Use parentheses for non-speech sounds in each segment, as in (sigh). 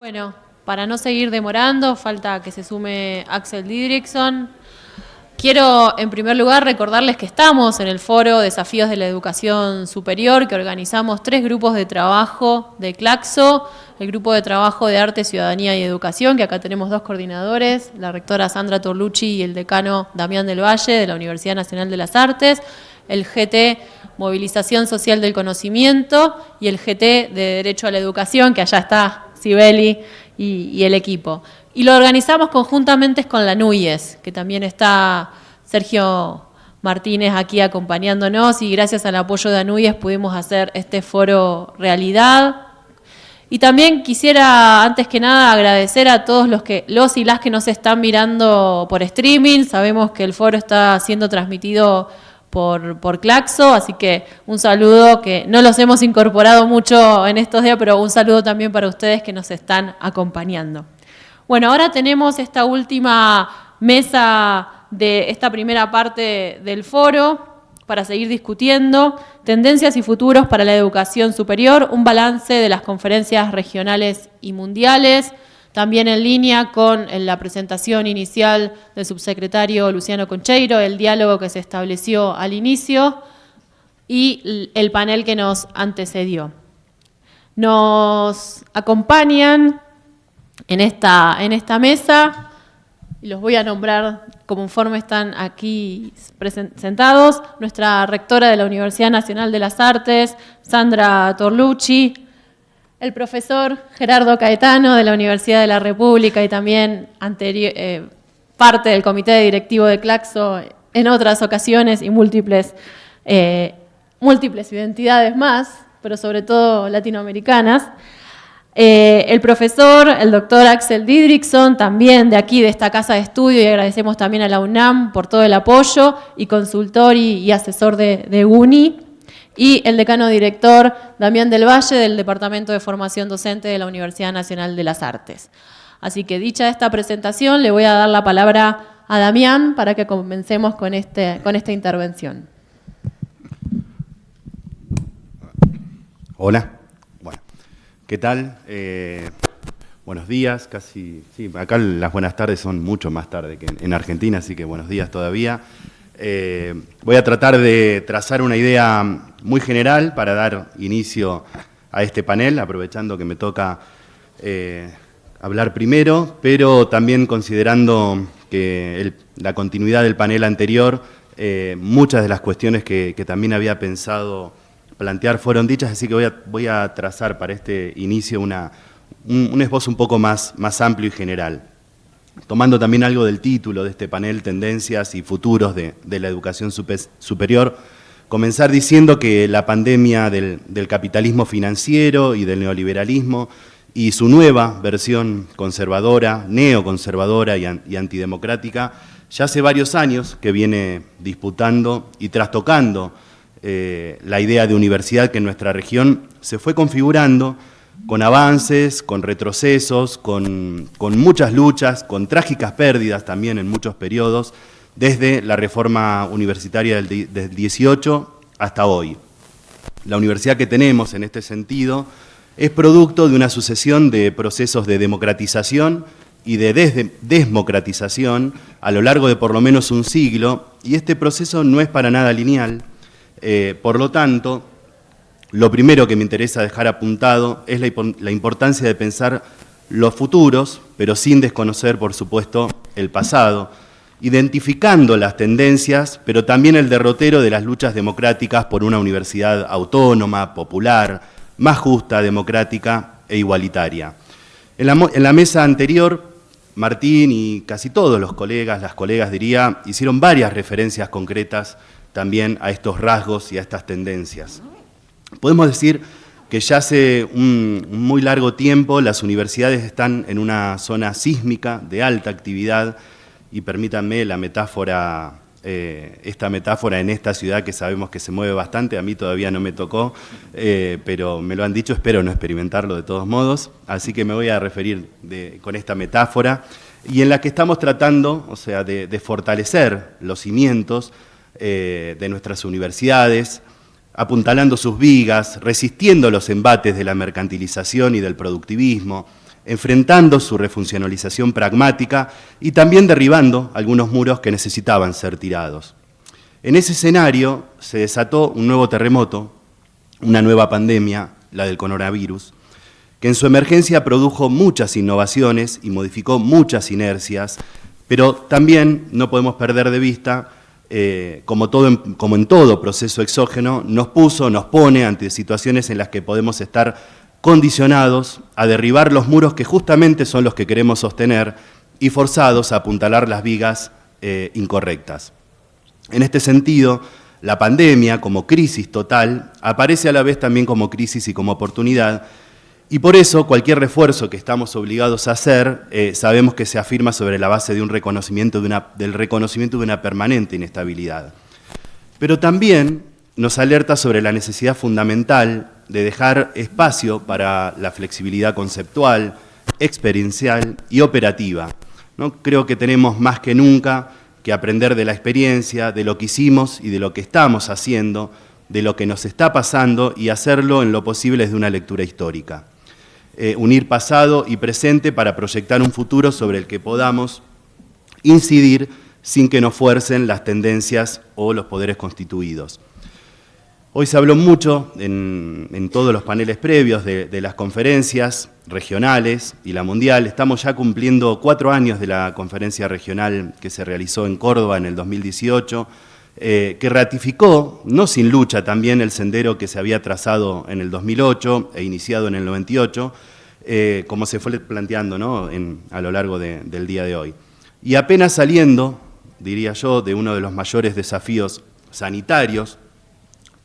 Bueno, para no seguir demorando, falta que se sume Axel Didrikson. Quiero, en primer lugar, recordarles que estamos en el foro Desafíos de la Educación Superior, que organizamos tres grupos de trabajo de Claxo, el grupo de trabajo de Arte, Ciudadanía y Educación, que acá tenemos dos coordinadores, la rectora Sandra Torlucci y el decano Damián del Valle, de la Universidad Nacional de las Artes, el GT Movilización Social del Conocimiento y el GT de Derecho a la Educación, que allá está Sibeli y, el equipo. Y lo organizamos conjuntamente con la NUYES, que también está Sergio Martínez aquí acompañándonos y gracias al apoyo de ANUYES pudimos hacer este foro realidad. Y también quisiera, antes que nada, agradecer a todos los, que, los y las que nos están mirando por streaming. Sabemos que el foro está siendo transmitido por, Claxo, así que un saludo que no los hemos incorporado mucho en estos días, pero un saludo también para ustedes que nos están acompañando. Bueno, ahora tenemos esta última mesa de esta primera parte del foro para seguir discutiendo tendencias y futuros para la educación superior, un balance de las conferencias regionales y mundiales, también en línea con la presentación inicial del subsecretario Luciano Concheiro, el diálogo que se estableció al inicio y el panel que nos antecedió. Nos acompañan en esta, en esta mesa, y los voy a nombrar conforme están aquí presentados, nuestra rectora de la Universidad Nacional de las Artes, Sandra Torlucci, el profesor Gerardo Caetano de la Universidad de la República y también eh, parte del comité directivo de Claxo en otras ocasiones y múltiples, eh, múltiples identidades más, pero sobre todo latinoamericanas. Eh, el profesor, el doctor Axel Didrikson, también de aquí, de esta casa de estudio, y agradecemos también a la UNAM por todo el apoyo, y consultor y, asesor de, de UNI y el decano director Damián del Valle del Departamento de Formación Docente de la Universidad Nacional de las Artes. Así que dicha esta presentación, le voy a dar la palabra a Damián para que comencemos con, este, con esta intervención. Hola, bueno, ¿qué tal? Eh, buenos días, casi, sí, acá las buenas tardes son mucho más tarde que en Argentina, así que buenos días todavía. Eh, voy a tratar de trazar una idea muy general para dar inicio a este panel, aprovechando que me toca eh, hablar primero, pero también considerando que la continuidad del panel anterior, eh, muchas de las cuestiones que, también había pensado plantear fueron dichas, así que voy a, trazar para este inicio un, un esbozo un poco más, más amplio y general tomando también algo del título de este panel, Tendencias y Futuros de, la Educación Superior, comenzar diciendo que la pandemia del, capitalismo financiero y del neoliberalismo y su nueva versión conservadora, neoconservadora y, antidemocrática, ya hace varios años que viene disputando y trastocando eh, la idea de universidad que en nuestra región se fue configurando con avances, con retrocesos, con, muchas luchas, con trágicas pérdidas también en muchos periodos, desde la reforma universitaria del, 18 hasta hoy. La universidad que tenemos en este sentido es producto de una sucesión de procesos de democratización y de desmocratización a lo largo de por lo menos un siglo, y este proceso no es para nada lineal, eh, por lo tanto, lo primero que me interesa dejar apuntado es la, importancia de pensar los futuros, pero sin desconocer, por supuesto, el pasado, identificando las tendencias, pero también el derrotero de las luchas democráticas por una universidad autónoma, popular, más justa, democrática e igualitaria. En la, en la, mesa anterior, Martín y casi todos los colegas, las colegas diría, hicieron varias referencias concretas también a estos rasgos y a estas tendencias. Podemos decir que ya hace un muy largo tiempo las universidades están en una zona sísmica de alta actividad y permítanme la metáfora, eh, esta metáfora en esta ciudad que sabemos que se mueve bastante, a mí todavía no me tocó, eh, pero me lo han dicho, espero no experimentarlo de todos modos, así que me voy a referir con esta metáfora y en la que estamos tratando, o sea, de, fortalecer los cimientos eh, de nuestras universidades, apuntalando sus vigas, resistiendo los embates de la mercantilización y del productivismo, enfrentando su refuncionalización pragmática y también derribando algunos muros que necesitaban ser tirados. En ese escenario se desató un nuevo terremoto, una nueva pandemia, la del coronavirus, que en su emergencia produjo muchas innovaciones y modificó muchas inercias, pero también no podemos perder de vista, eh, como, todo como en todo proceso exógeno, nos puso, nos pone ante situaciones en las que podemos estar condicionados a derribar los muros que justamente son los que queremos sostener y forzados a apuntalar las vigas eh, incorrectas. En este sentido, la pandemia como crisis total aparece a la vez también como crisis y como oportunidad, y por eso cualquier refuerzo que estamos obligados a hacer, eh, sabemos que se afirma sobre la base de un reconocimiento de una, del reconocimiento de una permanente inestabilidad. Pero también nos alerta sobre la necesidad fundamental de dejar espacio para la flexibilidad conceptual, experiencial y operativa. ¿no? Creo que tenemos más que nunca que aprender de la experiencia, de lo que hicimos y de lo que estamos haciendo, de lo que nos está pasando y hacerlo en lo posible desde una lectura histórica. Eh, unir pasado y presente para proyectar un futuro sobre el que podamos incidir sin que nos fuercen las tendencias o los poderes constituidos. Hoy se habló mucho en, todos los paneles previos de, las conferencias regionales y la mundial. Estamos ya cumpliendo cuatro años de la conferencia regional que se realizó en Córdoba en el 2018, eh, que ratificó, no sin lucha también, el sendero que se había trazado en el 2008 e iniciado en el 98, eh, como se fue planteando a lo largo del día de hoy. Y apenas saliendo, diría yo, de uno de los mayores desafíos sanitarios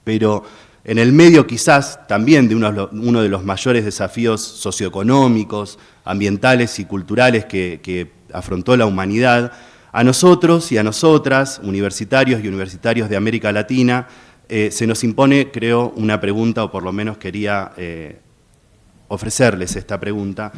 pero en el medio quizás también de uno, de los mayores desafíos socioeconómicos, ambientales y culturales que, afrontó la humanidad, a nosotros y a nosotras, universitarios y universitarios de América Latina, eh, se nos impone, creo, una pregunta, o por lo menos quería eh, ofrecerles esta pregunta,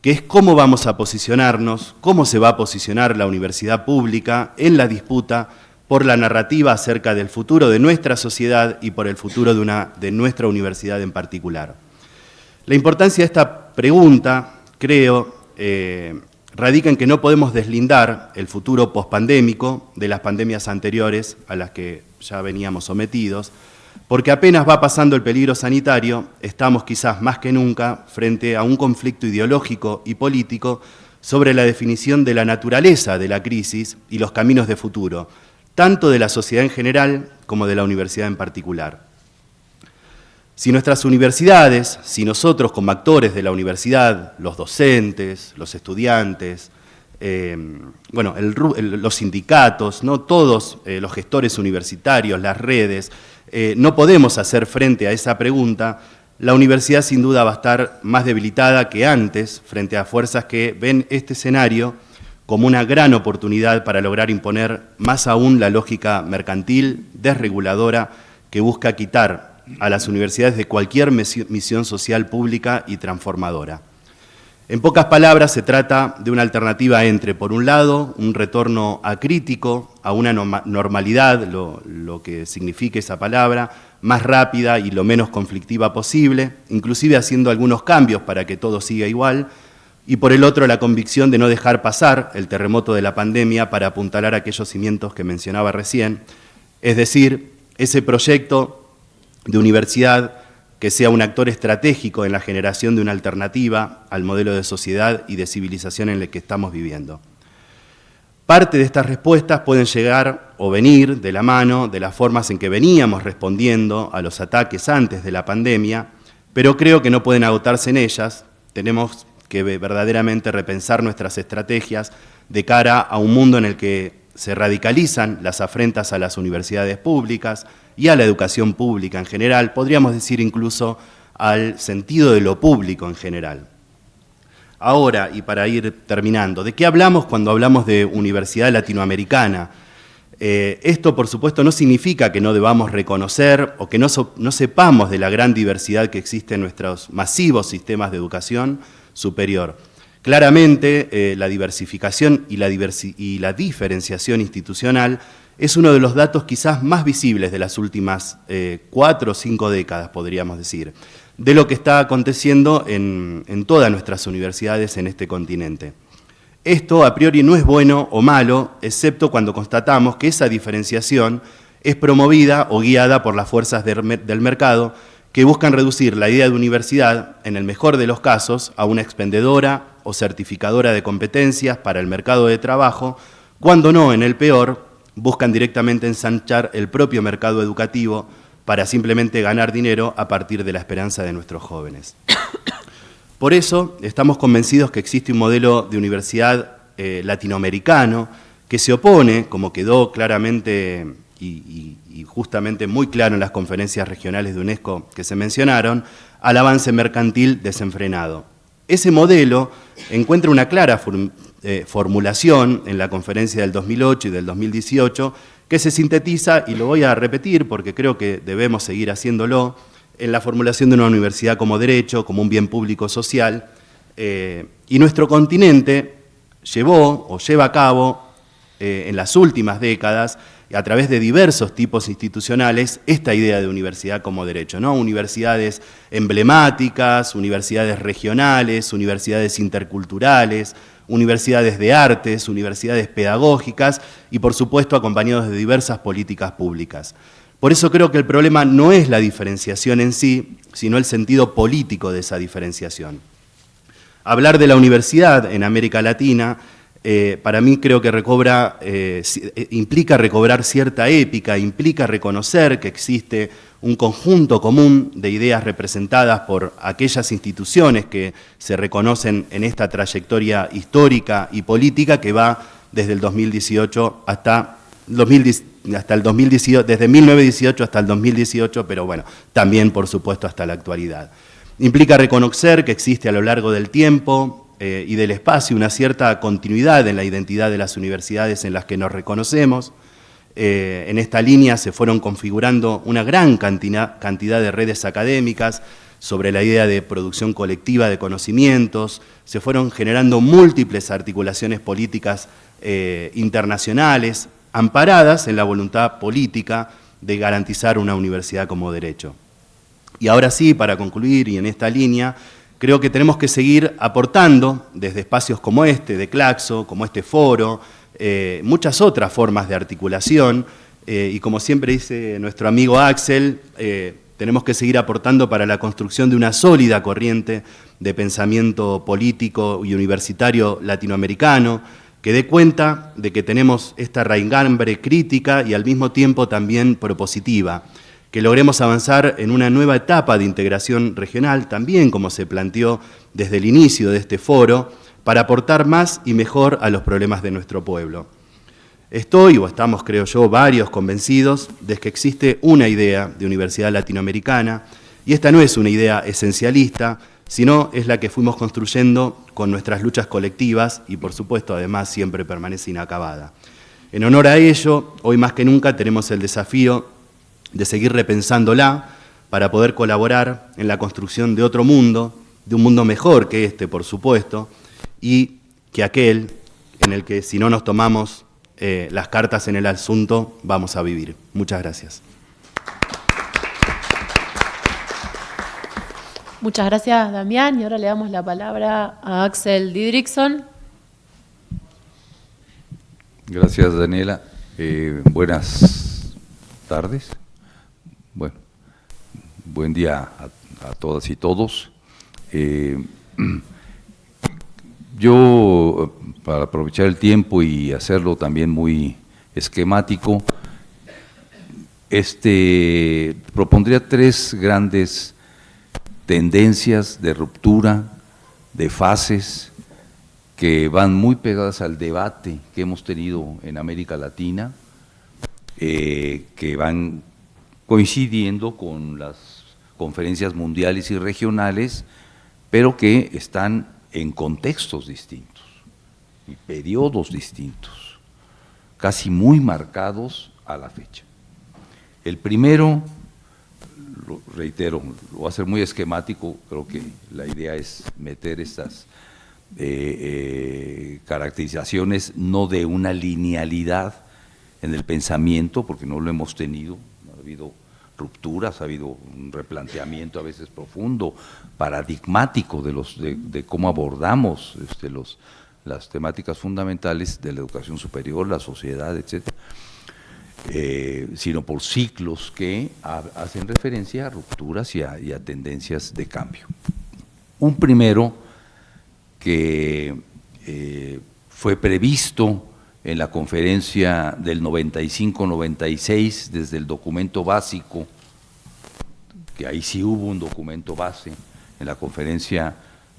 que es cómo vamos a posicionarnos, cómo se va a posicionar la universidad pública en la disputa por la narrativa acerca del futuro de nuestra sociedad y por el futuro de, una, de nuestra universidad en particular. La importancia de esta pregunta, creo, eh, radica en que no podemos deslindar el futuro pospandémico de las pandemias anteriores a las que ya veníamos sometidos, porque apenas va pasando el peligro sanitario, estamos quizás más que nunca frente a un conflicto ideológico y político sobre la definición de la naturaleza de la crisis y los caminos de futuro, tanto de la sociedad en general como de la universidad en particular. Si nuestras universidades, si nosotros como actores de la universidad, los docentes, los estudiantes, eh, bueno, los sindicatos, ¿no? todos eh, los gestores universitarios, las redes, eh, no podemos hacer frente a esa pregunta, la universidad sin duda va a estar más debilitada que antes frente a fuerzas que ven este escenario como una gran oportunidad para lograr imponer más aún la lógica mercantil, desreguladora, que busca quitar a las universidades de cualquier misión social pública y transformadora. En pocas palabras, se trata de una alternativa entre, por un lado, un retorno acrítico, a una normalidad, lo, lo, que signifique esa palabra, más rápida y lo menos conflictiva posible, inclusive haciendo algunos cambios para que todo siga igual, y por el otro la convicción de no dejar pasar el terremoto de la pandemia para apuntalar aquellos cimientos que mencionaba recién, es decir, ese proyecto de universidad que sea un actor estratégico en la generación de una alternativa al modelo de sociedad y de civilización en el que estamos viviendo. Parte de estas respuestas pueden llegar o venir de la mano de las formas en que veníamos respondiendo a los ataques antes de la pandemia, pero creo que no pueden agotarse en ellas. Tenemos que verdaderamente repensar nuestras estrategias de cara a un mundo en el que se radicalizan las afrentas a las universidades públicas y a la educación pública en general, podríamos decir incluso al sentido de lo público en general. Ahora, y para ir terminando, ¿de qué hablamos cuando hablamos de universidad latinoamericana? Eh, esto, por supuesto, no significa que no debamos reconocer o que no, no sepamos de la gran diversidad que existe en nuestros masivos sistemas de educación, superior. Claramente, eh, la diversificación y la, diferenciación institucional es uno de los datos quizás más visibles de las últimas eh, cuatro o cinco décadas, podríamos decir. de lo que está aconteciendo en, en todas nuestras universidades en este continente. Esto a priori no es bueno o malo, excepto cuando constatamos que esa diferenciación es promovida o guiada por las fuerzas del mercado que buscan reducir la idea de universidad, en el mejor de los casos, a una expendedora o certificadora de competencias para el mercado de trabajo, cuando no, en el peor, buscan directamente ensanchar el propio mercado educativo para simplemente ganar dinero a partir de la esperanza de nuestros jóvenes. (coughs) Por eso estamos convencidos que existe un modelo de universidad eh, latinoamericano que se opone, como quedó claramente y, justamente muy claro en las conferencias regionales de UNESCO que se mencionaron, al avance mercantil desenfrenado. Ese modelo encuentra una clara eh, formulación en la conferencia del 2008 y del 2018 que se sintetiza, y lo voy a repetir porque creo que debemos seguir haciéndolo, en la formulación de una universidad como derecho, como un bien público social, eh, y nuestro continente llevó o lleva a cabo eh, en las últimas décadas a través de diversos tipos institucionales esta idea de universidad como derecho, ¿no? Universidades emblemáticas, universidades regionales, universidades interculturales, universidades de artes, universidades pedagógicas y por supuesto acompañados de diversas políticas públicas. Por eso creo que el problema no es la diferenciación en sí, sino el sentido político de esa diferenciación. Hablar de la universidad en América Latina eh, para mí creo que recobra, eh, eh, implica recobrar cierta épica, implica reconocer que existe un conjunto común de ideas representadas por aquellas instituciones que se reconocen en esta trayectoria histórica y política que va desde el 2018 hasta, hasta el 2018, desde 1918 hasta el 2018, pero bueno, también por supuesto hasta la actualidad. Implica reconocer que existe a lo largo del tiempo eh, y del espacio una cierta continuidad en la identidad de las universidades en las que nos reconocemos. Eh, en esta línea se fueron configurando una gran cantidad, de redes académicas sobre la idea de producción colectiva de conocimientos, se fueron generando múltiples articulaciones políticas eh, internacionales amparadas en la voluntad política de garantizar una universidad como derecho. Y ahora sí, para concluir y en esta línea, Creo que tenemos que seguir aportando desde espacios como este, de Claxo, como este foro, eh, muchas otras formas de articulación, eh, y como siempre dice nuestro amigo Axel, eh, tenemos que seguir aportando para la construcción de una sólida corriente de pensamiento político y universitario latinoamericano, que dé cuenta de que tenemos esta raigambre crítica y al mismo tiempo también propositiva que logremos avanzar en una nueva etapa de integración regional, también como se planteó desde el inicio de este foro, para aportar más y mejor a los problemas de nuestro pueblo. Estoy, o estamos creo yo, varios convencidos de que existe una idea de universidad latinoamericana, y esta no es una idea esencialista, sino es la que fuimos construyendo con nuestras luchas colectivas y por supuesto además siempre permanece inacabada. En honor a ello, hoy más que nunca tenemos el desafío de seguir repensándola para poder colaborar en la construcción de otro mundo, de un mundo mejor que este, por supuesto, y que aquel en el que si no nos tomamos eh, las cartas en el asunto vamos a vivir. Muchas gracias. Muchas gracias, Damián. Y ahora le damos la palabra a Axel Didrikson. Gracias, Daniela. Eh, buenas tardes. Buen día a, todas y todos. Eh, (clears throat) yo, para aprovechar el tiempo y hacerlo también muy esquemático, este, propondría tres grandes tendencias de ruptura, de fases, que van muy pegadas al debate que hemos tenido en América Latina, eh, que van coincidiendo con las conferencias mundiales y regionales, pero que están en contextos distintos y periodos distintos, casi muy marcados a la fecha. El primero, lo reitero, lo voy a hacer muy esquemático, creo que la idea es meter estas eh, eh, caracterizaciones no de una linealidad en el pensamiento, porque no lo hemos tenido, no ha habido rupturas, ha habido un replanteamiento a veces profundo, paradigmático de, los, de, cómo abordamos este, los, las temáticas fundamentales de la educación superior, la sociedad, etcétera, eh, sino por ciclos que hacen referencia a rupturas y a, y a tendencias de cambio. Un primero que eh, fue previsto en la conferencia del 95-96 desde el documento básico, que ahí sí hubo un documento base en la conferencia,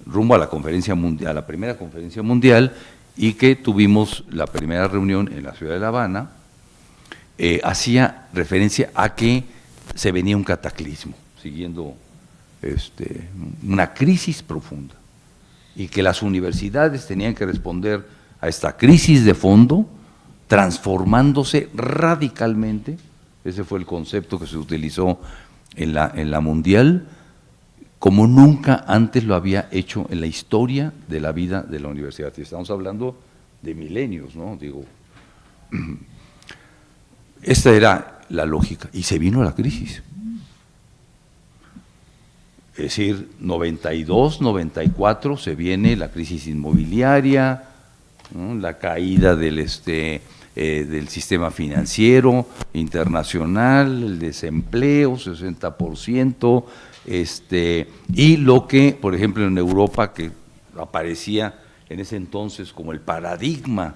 rumbo a la conferencia mundial, a la primera conferencia mundial, y que tuvimos la primera reunión en la ciudad de La Habana, eh, hacía referencia a que se venía un cataclismo, siguiendo este, una crisis profunda, y que las universidades tenían que responder a esta crisis de fondo, transformándose radicalmente, ese fue el concepto que se utilizó en la, en la mundial, como nunca antes lo había hecho en la historia de la vida de la universidad. Estamos hablando de milenios, ¿no? Digo, (clears throat) esta era la lógica, y se vino la crisis. Es decir, 92, 94 se viene la crisis inmobiliaria, la caída del, este, eh, del sistema financiero internacional, el desempleo, 60%, este, y lo que, por ejemplo, en Europa, que aparecía en ese entonces como el paradigma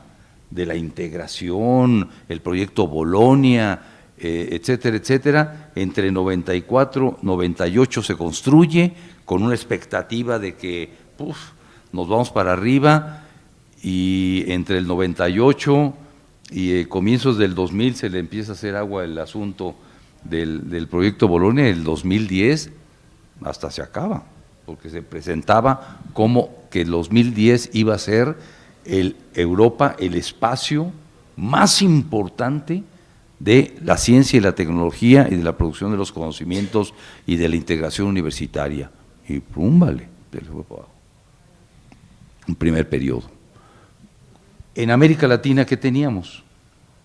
de la integración, el proyecto Bolonia, eh, etcétera, etcétera, entre 94, 98 se construye con una expectativa de que nos vamos para arriba, y entre el 98 y eh, comienzos del 2000 se le empieza a hacer agua el asunto del, proyecto Bolonia, el 2010 hasta se acaba, porque se presentaba como que el 2010 iba a ser el Europa el espacio más importante de la ciencia y la tecnología y de la producción de los conocimientos y de la integración universitaria. Y pum, vale, un primer periodo. En América Latina, ¿qué teníamos?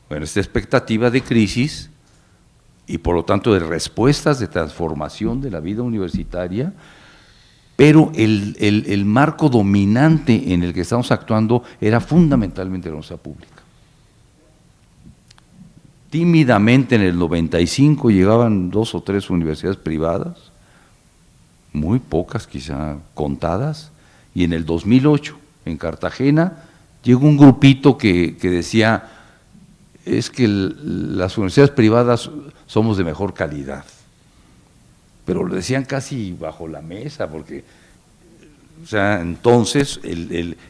Bueno, esta expectativa de crisis y por lo tanto de respuestas de transformación de la vida universitaria, pero el, marco dominante en el que estamos actuando era fundamentalmente la universidad pública. Tímidamente en el 95 llegaban dos o tres universidades privadas, muy pocas quizá contadas, y en el 2008 en Cartagena llegó un grupito que, decía, es que las universidades privadas somos de mejor calidad. Pero lo decían casi bajo la mesa, porque, o sea, entonces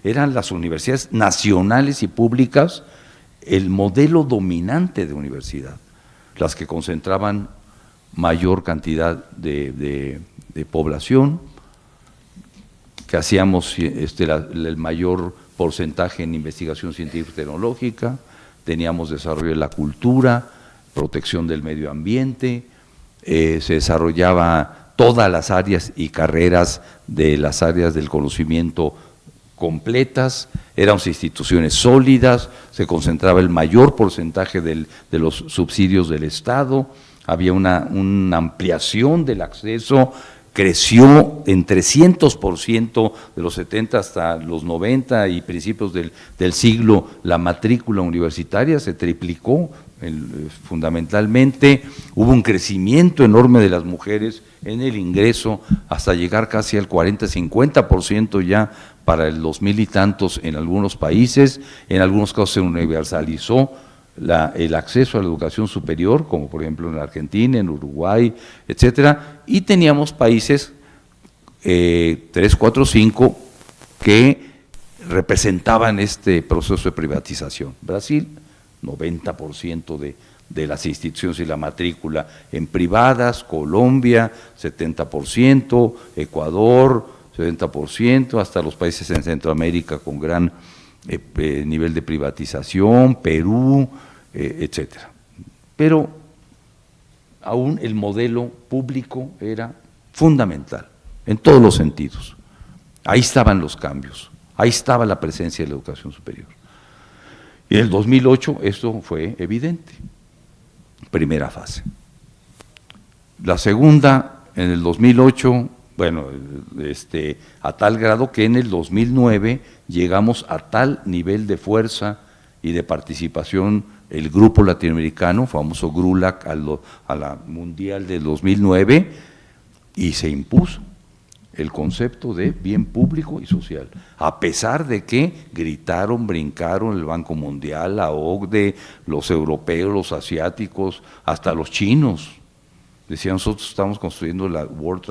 eran las universidades nacionales y públicas el modelo dominante de universidad, las que concentraban mayor cantidad de, población, que hacíamos este, el mayor porcentaje en investigación científica y tecnológica, teníamos desarrollo de la cultura, protección del medio ambiente, eh, se desarrollaba todas las áreas y carreras de las áreas del conocimiento completas, éramos instituciones sólidas, se concentraba el mayor porcentaje de los subsidios del Estado, había una, una ampliación del acceso creció en 300% de los 70 hasta los 90 y principios del, siglo, la matrícula universitaria se triplicó fundamentalmente, hubo un crecimiento enorme de las mujeres en el ingreso hasta llegar casi al 40-50% ya para el 2000 y tantos en algunos países, en algunos casos se universalizó el acceso a la educación superior, como por ejemplo en Argentina, en Uruguay, etcétera, y teníamos países, eh, 3, 4, 5, que representaban este proceso de privatización. Brasil, 90% de, de las instituciones y la matrícula en privadas, Colombia, 70%, Ecuador, 70%, hasta los países en Centroamérica con gran eh, eh, nivel de privatización, Perú, eh, etcétera. Pero aún el modelo público era fundamental, en todos los sentidos. Ahí estaban los cambios, ahí estaba la presencia de la educación superior. Y en el 2008 esto fue evidente, primera fase. La segunda, en el 2008, bueno, este, a tal grado que en el 2009 llegamos a tal nivel de fuerza y de participación el grupo latinoamericano, famoso GRULAC, a la Mundial del 2009, y se impuso el concepto de bien público y social, a pesar de que gritaron, brincaron el Banco Mundial, la OCDE, los europeos, los asiáticos, hasta los chinos. Decían, nosotros estamos construyendo la World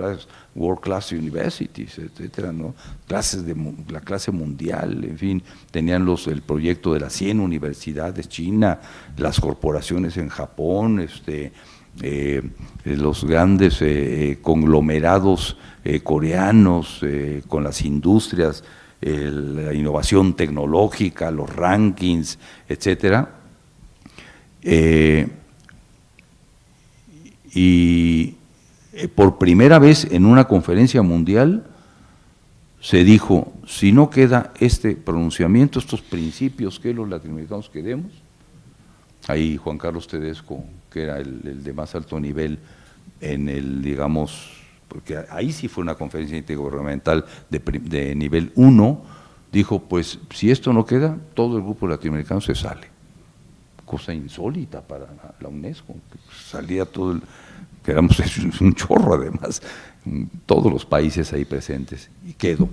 World Class Universities, etcétera, ¿no? Clases de la clase mundial, en fin, tenían los, el proyecto de las 100 universidades China, las corporaciones en Japón, este, eh, los grandes eh, eh, conglomerados coreanos con las industrias, la innovación tecnológica, los rankings, etcétera. y por primera vez en una conferencia mundial se dijo, si no queda este pronunciamiento, estos principios que los latinoamericanos queremos, ahí Juan Carlos Tedesco que era el, de más alto nivel en el, digamos, porque ahí sí fue una conferencia intergubernamental de, de nivel 1, dijo, pues si esto no queda, todo el grupo latinoamericano se sale. Cosa insólita para la UNESCO, salía todo el, que éramos un chorro además, todos los países ahí presentes, y quedó.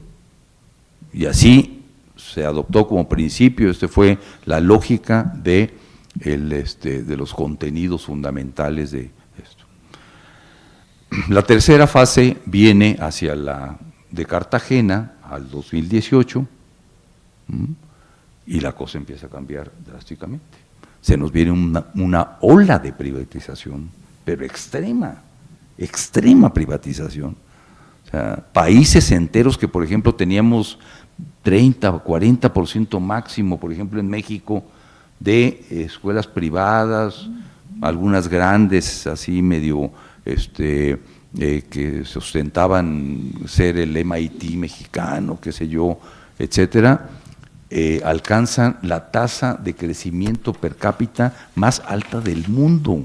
Y así se adoptó como principio, este fue la lógica de el, este, de los contenidos fundamentales de esto. La tercera fase viene hacia la de Cartagena al 2018 y la cosa empieza a cambiar drásticamente. Se nos viene una, una ola de privatización, pero extrema, extrema privatización. O sea, países enteros que, por ejemplo, teníamos 30 o 40% máximo, por ejemplo, en México, de escuelas privadas, algunas grandes, así medio, este, eh, que sustentaban ser el MIT mexicano, qué sé yo, etcétera, eh, alcanzan la tasa de crecimiento per cápita más alta del mundo.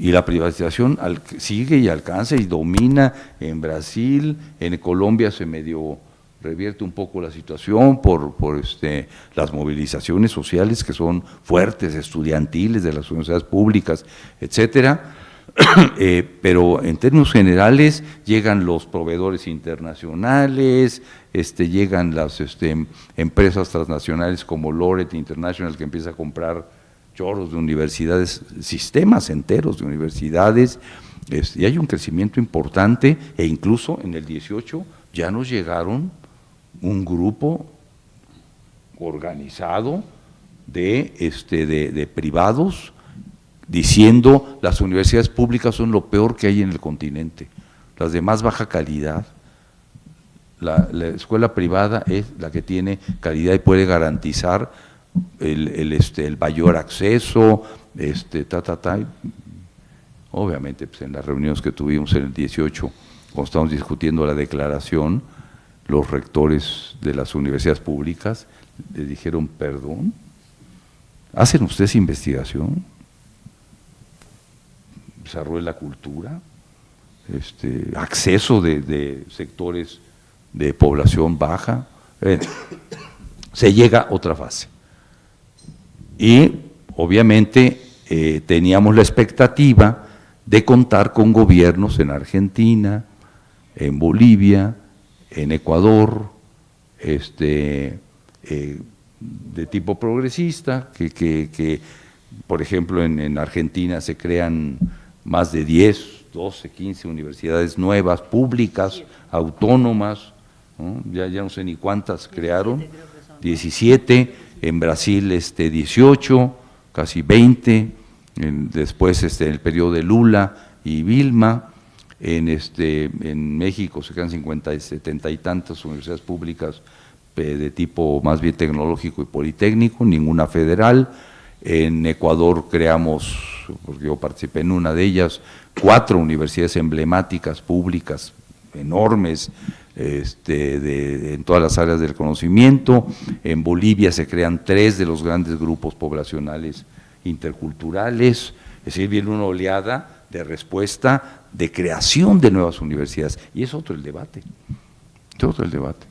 Y la privatización sigue y alcanza y domina en Brasil, en Colombia se medio revierte un poco la situación por, por este, las movilizaciones sociales que son fuertes, estudiantiles de las universidades públicas, etcétera. (clears throat) Eh, pero en términos generales llegan los proveedores internacionales, este, llegan las este, empresas transnacionales como Loret International que empieza a comprar chorros de universidades, sistemas enteros de universidades, y hay un crecimiento importante e incluso en el 18 ya nos llegaron un grupo organizado de, este, de, privados diciendo las universidades públicas son lo peor que hay en el continente, las de más baja calidad. La, escuela privada es la que tiene calidad y puede garantizar el, este, el mayor acceso, este, ta, ta, ta. Obviamente, pues en las reuniones que tuvimos en el 18, cuando estábamos discutiendo la declaración, los rectores de las universidades públicas le dijeron, perdón, ¿hacen ustedes investigación? ¿Desarrollo la cultura? Este, ¿Acceso de, sectores de población baja? se llega a otra fase. Y obviamente eh, teníamos la expectativa de contar con gobiernos en Argentina, en Bolivia, en Ecuador, este, eh, de tipo progresista, que, por ejemplo en, Argentina se crean más de 10, 12, 15 universidades nuevas, públicas, autónomas, Ya, ya no sé ni cuántas crearon, 17, en Brasil este, 18, casi 20, después este, en el periodo de Lula y Vilma, en, este, en México se quedan 50 y 70 y tantas universidades públicas de tipo más bien tecnológico y politécnico, ninguna federal. En Ecuador creamos, porque yo participé en una de ellas, cuatro universidades emblemáticas públicas enormes este, en todas las áreas del conocimiento. En Bolivia se crean tres de los grandes grupos poblacionales interculturales, es decir, viene una oleada de respuesta de creación de nuevas universidades. Y es otro el debate, es otro el debate.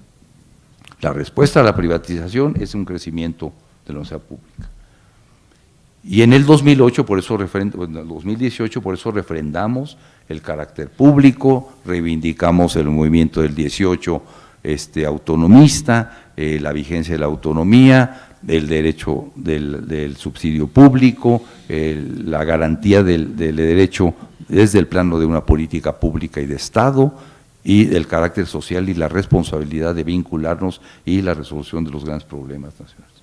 La respuesta a la privatización es un crecimiento de la universidad pública. Y en el 2008, por eso en el 2018, por eso refrendamos el carácter público, reivindicamos el movimiento del 18 este, autonomista, eh, la vigencia de la autonomía, el derecho del, subsidio público, la garantía del, derecho desde el plano de una política pública y de Estado, y del carácter social y la responsabilidad de vincularnos y la resolución de los grandes problemas nacionales.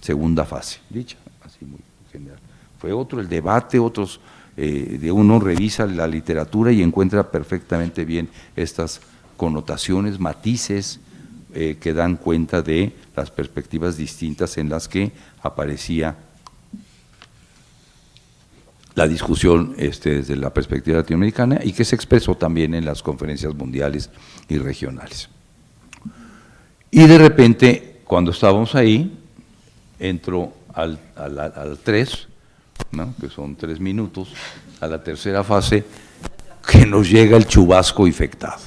Segunda fase, dicha, así muy general. Fue otro el debate, otros, eh, de uno revisa la literatura y encuentra perfectamente bien estas connotaciones, matices, eh, que dan cuenta de las perspectivas distintas en las que aparecía la discusión este, desde la perspectiva latinoamericana y que se expresó también en las conferencias mundiales y regionales. Y de repente, cuando estábamos ahí, entro al, al, 3, que son tres minutos, a la tercera fase, que nos llega el chubasco infectado.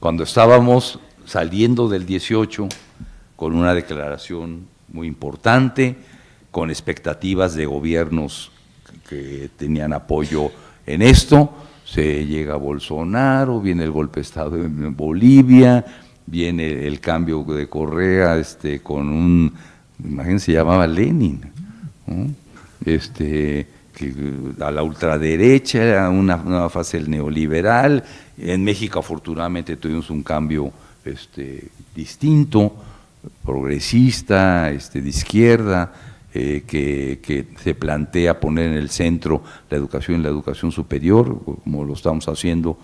Cuando estábamos saliendo del 18 con una declaración muy importante, con expectativas de gobiernos que tenían apoyo en esto, se llega Bolsonaro, viene el golpe de Estado en Bolivia, viene el cambio de Correa este, con un, imagínense, se llamaba Lenin, este, a la ultraderecha, una nueva fase neoliberal, en México afortunadamente tuvimos un cambio este, distinto, progresista, este, de izquierda, eh, que, se plantea poner en el centro la educación y la educación superior, como lo estamos haciendo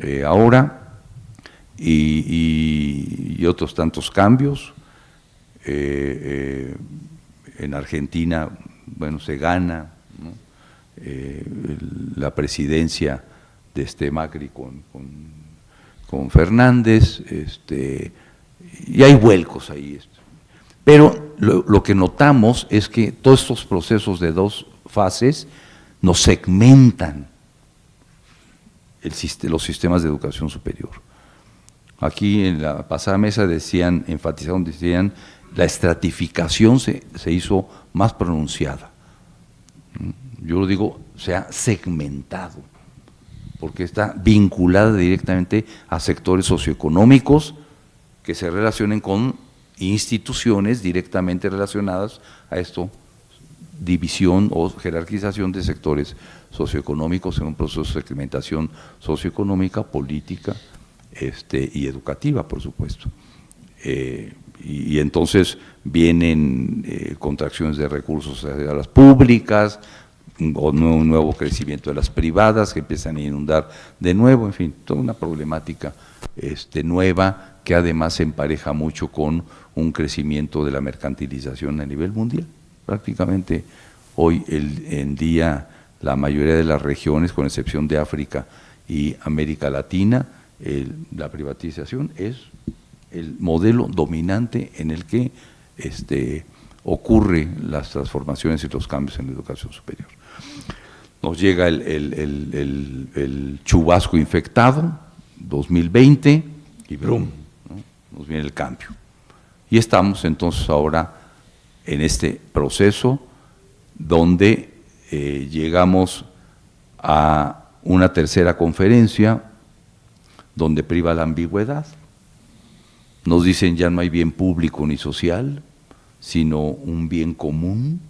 eh, ahora, y, otros tantos cambios. Eh, en Argentina, bueno, se gana la presidencia de este Macri con, con, Fernández, este, y hay vuelcos ahí. Pero lo, que notamos es que todos estos procesos de dos fases nos segmentan los sistemas de educación superior. Aquí en la pasada mesa decían, enfatizaron, decían, la estratificación se, se hizo más pronunciada. Yo lo digo, se ha segmentado porque está vinculada directamente a sectores socioeconómicos que se relacionen con instituciones directamente relacionadas a esto, división o jerarquización de sectores socioeconómicos en un proceso de segmentación socioeconómica, política este, y educativa, por supuesto. Eh, y, entonces vienen eh, contracciones de recursos a las públicas, o un nuevo crecimiento de las privadas que empiezan a inundar de nuevo, en fin, toda una problemática este, nueva que además se empareja mucho con un crecimiento de la mercantilización a nivel mundial. Prácticamente hoy en día la mayoría de las regiones, con excepción de África y América Latina, la privatización es el modelo dominante en el que este, ocurre las transformaciones y los cambios en la educación superior nos llega el, chubasco infectado, 2020, y brum, nos viene el cambio. Y estamos entonces ahora en este proceso donde eh, llegamos a una tercera conferencia donde priva la ambigüedad. Nos dicen ya no hay bien público ni social, sino un bien común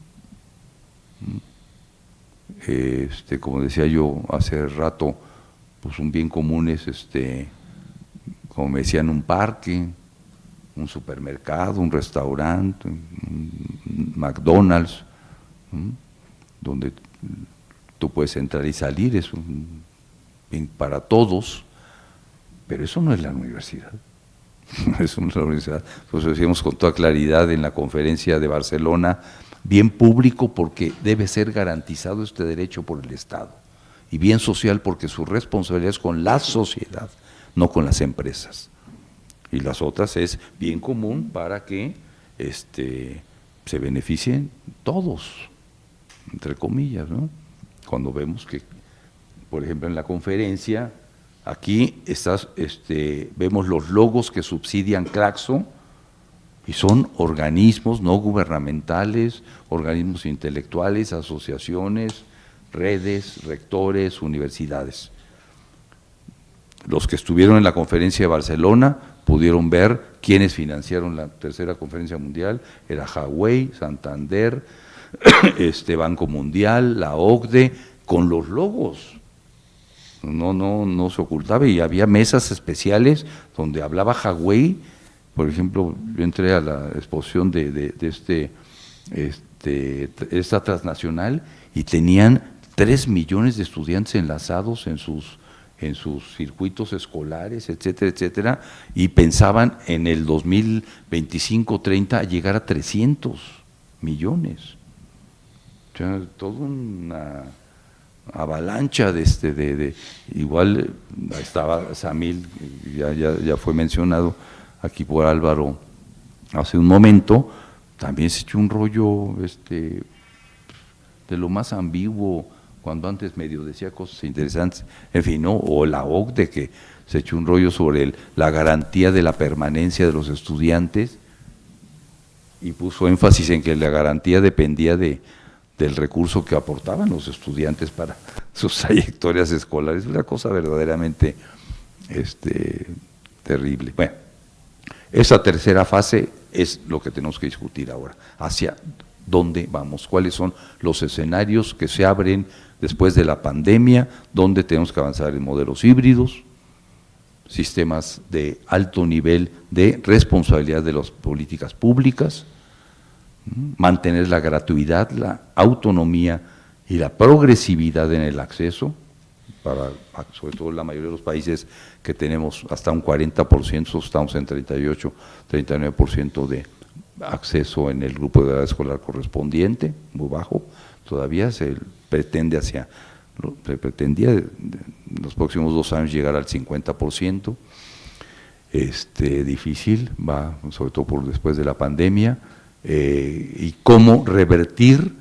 este, como decía yo hace rato, pues un bien común es, este, como me decían, un parque, un supermercado, un restaurante, un McDonald's, donde tú puedes entrar y salir, es un bien para todos, pero eso no es la universidad. (laughs) es la universidad. Pues decíamos con toda claridad en la conferencia de Barcelona, bien público porque debe ser garantizado este derecho por el Estado, y bien social porque su responsabilidad es con la sociedad, no con las empresas. Y las otras es bien común para que este, se beneficien todos, entre comillas, ¿no? cuando vemos que, por ejemplo, en la conferencia, aquí estás, este, vemos los logos que subsidian Claxo, y son organismos no gubernamentales, organismos intelectuales, asociaciones, redes, rectores, universidades. Los que estuvieron en la conferencia de Barcelona pudieron ver quiénes financiaron la tercera conferencia mundial, era Huawei, Santander, (clears throat) este Banco Mundial, la OCDE, con los logos. No, no, no se ocultaba y había mesas especiales donde hablaba Huawei por ejemplo, yo entré a la exposición de, este, este, esta transnacional y tenían tres millones de estudiantes enlazados en sus, en sus circuitos escolares, etcétera, etcétera, y pensaban en el 2025-30 llegar a 300 millones. O sea, toda una avalancha de este, de, igual estaba Samil, ya, ya, ya fue mencionado, aquí por Álvaro hace un momento, también se echó un rollo este, de lo más ambiguo, cuando antes medio decía cosas interesantes, en fin, ¿no? o la OCDE que se echó un rollo sobre la garantía de la permanencia de los estudiantes y puso énfasis en que la garantía dependía de, del recurso que aportaban los estudiantes para (laughs) sus trayectorias escolares, una cosa verdaderamente este, terrible. Bueno, esa tercera fase es lo que tenemos que discutir ahora, hacia dónde vamos, cuáles son los escenarios que se abren después de la pandemia, dónde tenemos que avanzar en modelos híbridos, sistemas de alto nivel de responsabilidad de las políticas públicas, mantener la gratuidad, la autonomía y la progresividad en el acceso, para sobre todo la mayoría de los países que tenemos hasta un 40%, estamos en 38, 39% de acceso en el grupo de edad escolar correspondiente, muy bajo, todavía se pretende hacia, se pretendía en los próximos dos años llegar al 50%, este, difícil, va sobre todo por después de la pandemia, eh, y cómo revertir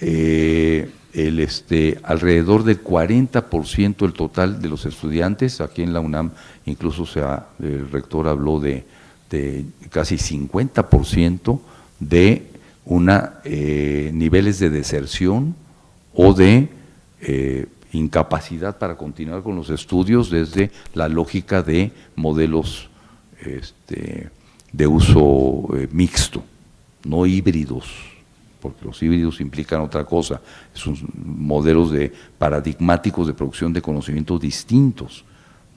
eh, el, este, alrededor del 40% del total de los estudiantes, aquí en la UNAM incluso el rector habló de, casi 50% de una, eh, niveles de deserción o de incapacidad para continuar con los estudios desde la lógica de modelos este, de uso mixto, no híbridos porque los híbridos implican otra cosa, son modelos de paradigmáticos de producción de conocimientos distintos,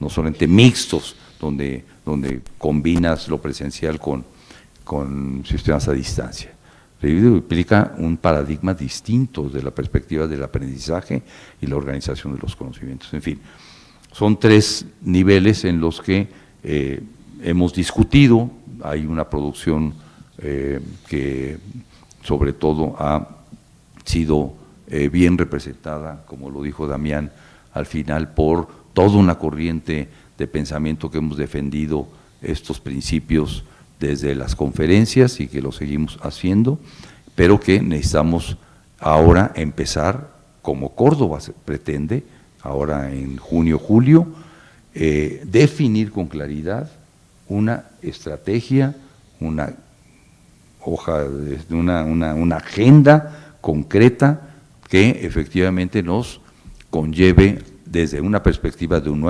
no solamente mixtos, donde, donde combinas lo presencial con, con sistemas a distancia. El híbrido implica un paradigma distinto de la perspectiva del aprendizaje y la organización de los conocimientos. En fin, son tres niveles en los que eh, hemos discutido, hay una producción eh, que sobre todo ha sido eh, bien representada, como lo dijo Damián al final, por toda una corriente de pensamiento que hemos defendido estos principios desde las conferencias y que lo seguimos haciendo, pero que necesitamos ahora empezar, como Córdoba pretende, ahora en junio, julio, eh, definir con claridad una estrategia, una hoja, de una, una, agenda concreta que efectivamente nos conlleve desde una perspectiva de un,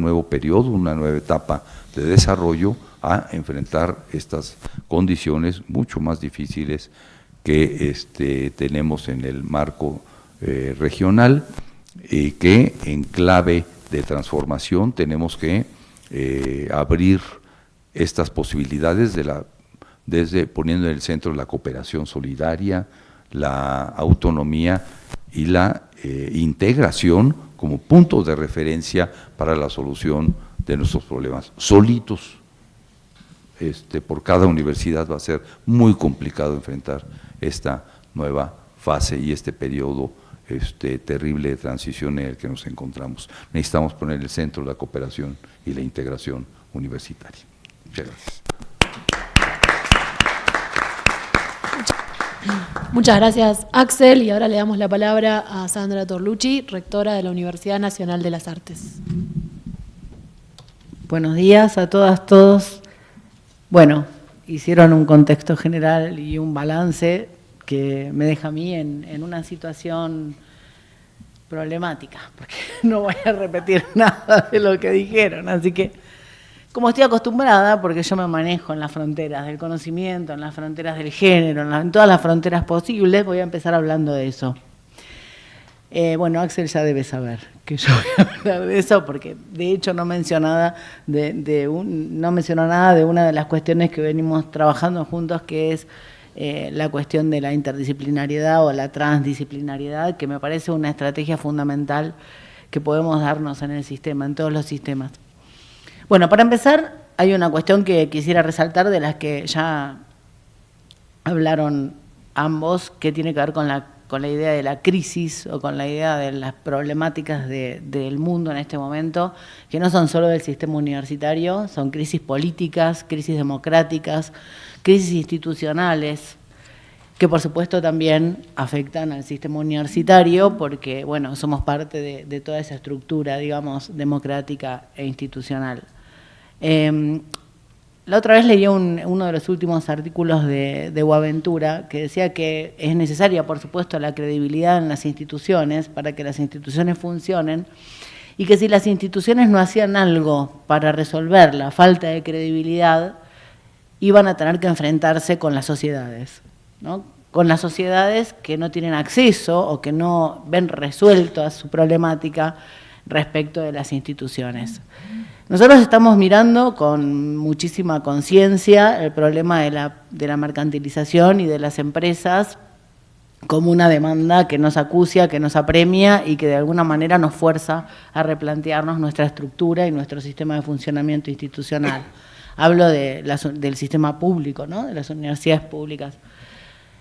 nuevo periodo, una nueva etapa de desarrollo, a enfrentar estas condiciones mucho más difíciles que este, tenemos en el marco eh, regional y que en clave de transformación tenemos que eh, abrir estas posibilidades de la desde poniendo en el centro la cooperación solidaria, la autonomía y la eh, integración como punto de referencia para la solución de nuestros problemas. Solitos, este, por cada universidad va a ser muy complicado enfrentar esta nueva fase y este periodo este, terrible de transición en el que nos encontramos. Necesitamos poner en el centro la cooperación y la integración universitaria. Muchas gracias. Muchas gracias, Axel. Y ahora le damos la palabra a Sandra Torlucci, rectora de la Universidad Nacional de las Artes. Buenos días a todas, todos. Bueno, hicieron un contexto general y un balance que me deja a mí en, una situación problemática, porque (laughs) no voy a repetir (laughs) nada de lo que dijeron, así que como estoy acostumbrada, porque yo me manejo en las fronteras del conocimiento, en las fronteras del género, en, todas las fronteras posibles, voy a empezar hablando de eso. Eh, bueno, Axel ya debe saber que yo voy a hablar de eso, porque de hecho no mencionó, nada de, un, no mencionó nada de una de las cuestiones que venimos trabajando juntos, que es eh, la cuestión de la interdisciplinariedad o la transdisciplinariedad, que me parece una estrategia fundamental que podemos darnos en el sistema, en todos los sistemas. Bueno, para empezar, hay una cuestión que quisiera resaltar de las que ya hablaron ambos, que tiene que ver con la, con la idea de la crisis o con la idea de las problemáticas del mundo en este momento, que no son solo del sistema universitario, son crisis políticas, crisis democráticas, crisis institucionales, que por supuesto también afectan al sistema universitario porque, bueno, somos parte de, de toda esa estructura, digamos, democrática e institucional. Em, la otra vez leí uno de los últimos artículos de, de Boaventura que decía que es necesaria, por supuesto, la credibilidad en las instituciones para que las instituciones funcionen y que si las instituciones no hacían algo para resolver la falta de credibilidad, iban a tener que enfrentarse con las sociedades, con las sociedades que no tienen acceso o que no ven resuelta su problemática respecto de las instituciones. Nosotros estamos mirando con muchísima conciencia el problema de la, de la mercantilización y de las empresas como una demanda que nos acucia, que nos apremia y que de alguna manera nos fuerza a replantearnos nuestra estructura y nuestro sistema de funcionamiento institucional. (coughs) Hablo de del sistema público, ¿no? de las universidades públicas.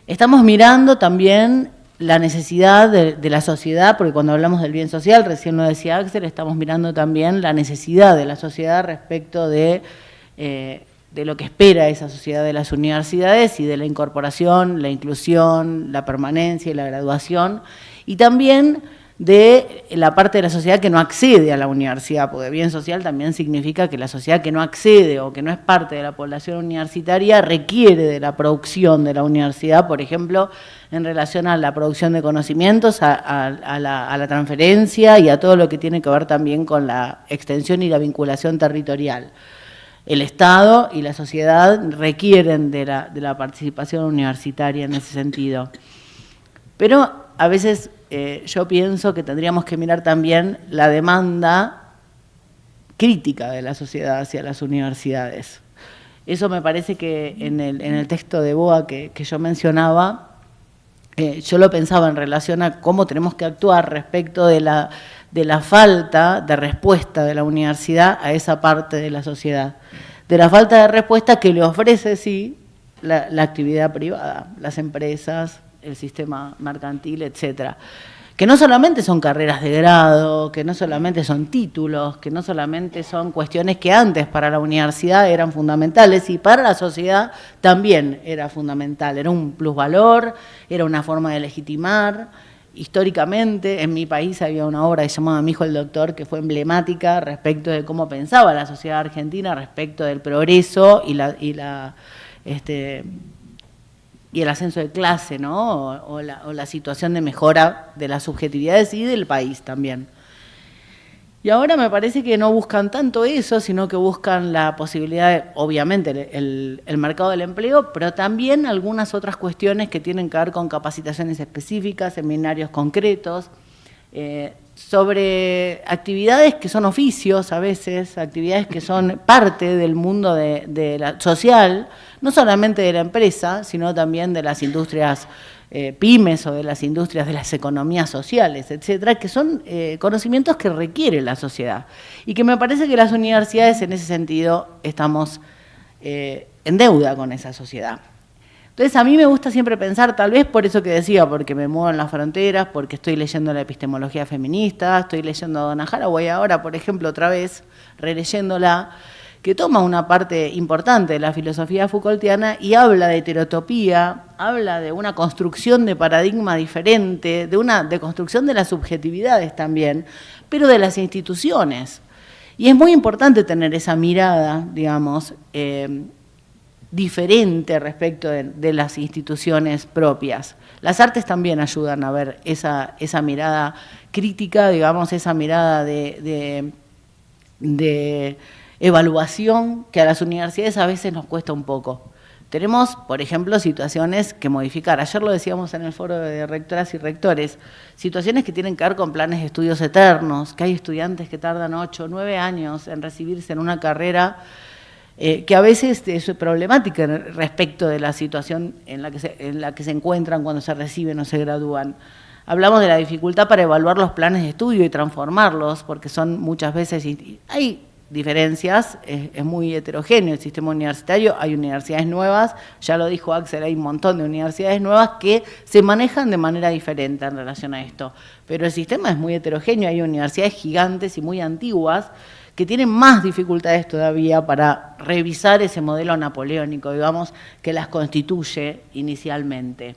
Estamos mirando también la necesidad de, la sociedad, porque cuando hablamos del bien social, recién lo decía Axel, estamos mirando también la necesidad de la sociedad respecto de, eh, de lo que espera esa sociedad de las universidades y de la incorporación, la inclusión, la permanencia y la graduación, y también de la parte de la sociedad que no accede a la universidad, porque bien social también significa que la sociedad que no accede o que no es parte de la población universitaria requiere de la producción de la universidad, por ejemplo, en relación a la producción de conocimientos, a, la, transferencia y a todo lo que tiene que ver también con la extensión y la vinculación territorial. El Estado y la sociedad requieren de la, de la participación universitaria en ese sentido. Pero a veces eh, yo pienso que tendríamos que mirar también la demanda crítica de la sociedad hacia las universidades. Eso me parece que en el, texto de Boa que, yo mencionaba, eh, yo lo pensaba en relación a cómo tenemos que actuar respecto de la, de la falta de respuesta de la universidad a esa parte de la sociedad. De la falta de respuesta que le ofrece, sí, la, la actividad privada, las empresas, el sistema mercantil, etcétera. Que no solamente son carreras de grado, que no solamente son títulos, que no solamente son cuestiones que antes para la universidad eran fundamentales y para la sociedad también era fundamental. Era un plusvalor, era una forma de legitimar. Históricamente, en mi país había una obra que se llamaba Mi hijo el doctor, que fue emblemática respecto de cómo pensaba la sociedad argentina respecto del progreso y la, este, y el ascenso de clase, ¿no? O, la, situación de mejora de las subjetividades y del país también. Y ahora me parece que no buscan tanto eso, sino que buscan la posibilidad, de, obviamente, el, mercado del empleo, pero también algunas otras cuestiones que tienen que ver con capacitaciones específicas, seminarios concretos, eh, sobre actividades que son oficios a veces, actividades que son (laughs) parte del mundo de, la, social, no solamente de la empresa, sino también de las industrias eh, pymes o de las industrias de las economías sociales, etcétera, que son eh, conocimientos que requiere la sociedad y que me parece que las universidades en ese sentido estamos eh, en deuda con esa sociedad. Entonces a mí me gusta siempre pensar, tal vez por eso que decía, porque me muevo en las fronteras, porque estoy leyendo la epistemología feminista, estoy leyendo a Donna Haraway ahora, por ejemplo, otra vez, releyéndola, que toma una parte importante de la filosofía Foucaultiana y habla de heterotopía, habla de una construcción de paradigma diferente, de una de construcción de las subjetividades también, pero de las instituciones. Y es muy importante tener esa mirada, digamos, eh, diferente respecto de, las instituciones propias. Las artes también ayudan a ver esa, esa mirada crítica, digamos, esa mirada de, de, evaluación que a las universidades a veces nos cuesta un poco. Tenemos, por ejemplo, situaciones que modificar. Ayer lo decíamos en el foro de rectoras y rectores, situaciones que tienen que ver con planes de estudios eternos, que hay estudiantes que tardan ocho o 9 años en recibirse en una carrera eh, que a veces es problemática respecto de la situación en la, que se, en la que se encuentran cuando se reciben o se gradúan. Hablamos de la dificultad para evaluar los planes de estudio y transformarlos, porque son muchas veces, hay diferencias, es, muy heterogéneo el sistema universitario, hay universidades nuevas, ya lo dijo Axel, hay un montón de universidades nuevas que se manejan de manera diferente en relación a esto, pero el sistema es muy heterogéneo, hay universidades gigantes y muy antiguas, que tienen más dificultades todavía para revisar ese modelo napoleónico, digamos, que las constituye inicialmente.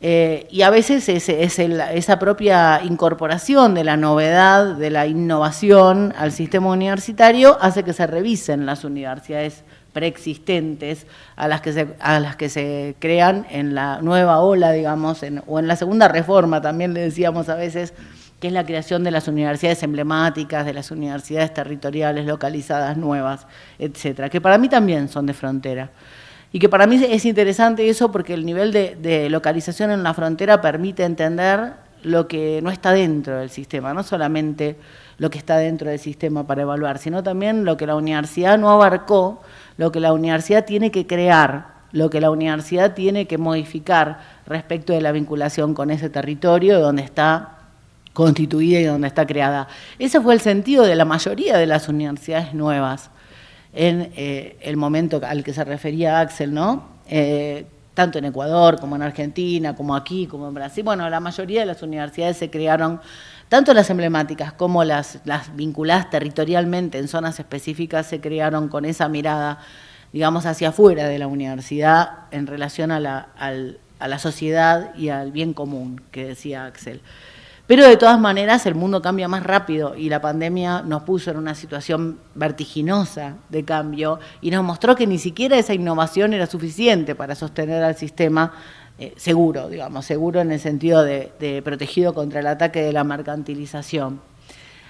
Eh, y a veces es, esa propia incorporación de la novedad, de la innovación al sistema universitario hace que se revisen las universidades preexistentes a las que se, a las que se crean en la nueva ola, digamos, o en la segunda reforma, también le decíamos a veces, que es la creación de las universidades emblemáticas, de las universidades territoriales localizadas nuevas, etcétera, que para mí también son de frontera. Y que para mí es interesante eso porque el nivel de, localización en la frontera permite entender lo que no está dentro del sistema, no solamente lo que está dentro del sistema para evaluar, sino también lo que la universidad no abarcó, lo que la universidad tiene que crear, lo que la universidad tiene que modificar respecto de la vinculación con ese territorio donde está constituida y donde está creada. Ese fue el sentido de la mayoría de las universidades nuevas en eh, el momento al que se refería Axel, ¿no? Eh, tanto en Ecuador como en Argentina, como aquí, como en Brasil. Bueno, la mayoría de las universidades se crearon, tanto las emblemáticas como las, vinculadas territorialmente en zonas específicas, se crearon con esa mirada, digamos, hacia afuera de la universidad en relación a la, a la sociedad y al bien común, que decía Axel. Pero de todas maneras el mundo cambia más rápido y la pandemia nos puso en una situación vertiginosa de cambio y nos mostró que ni siquiera esa innovación era suficiente para sostener al sistema eh, seguro, digamos, seguro en el sentido de, protegido contra el ataque de la mercantilización.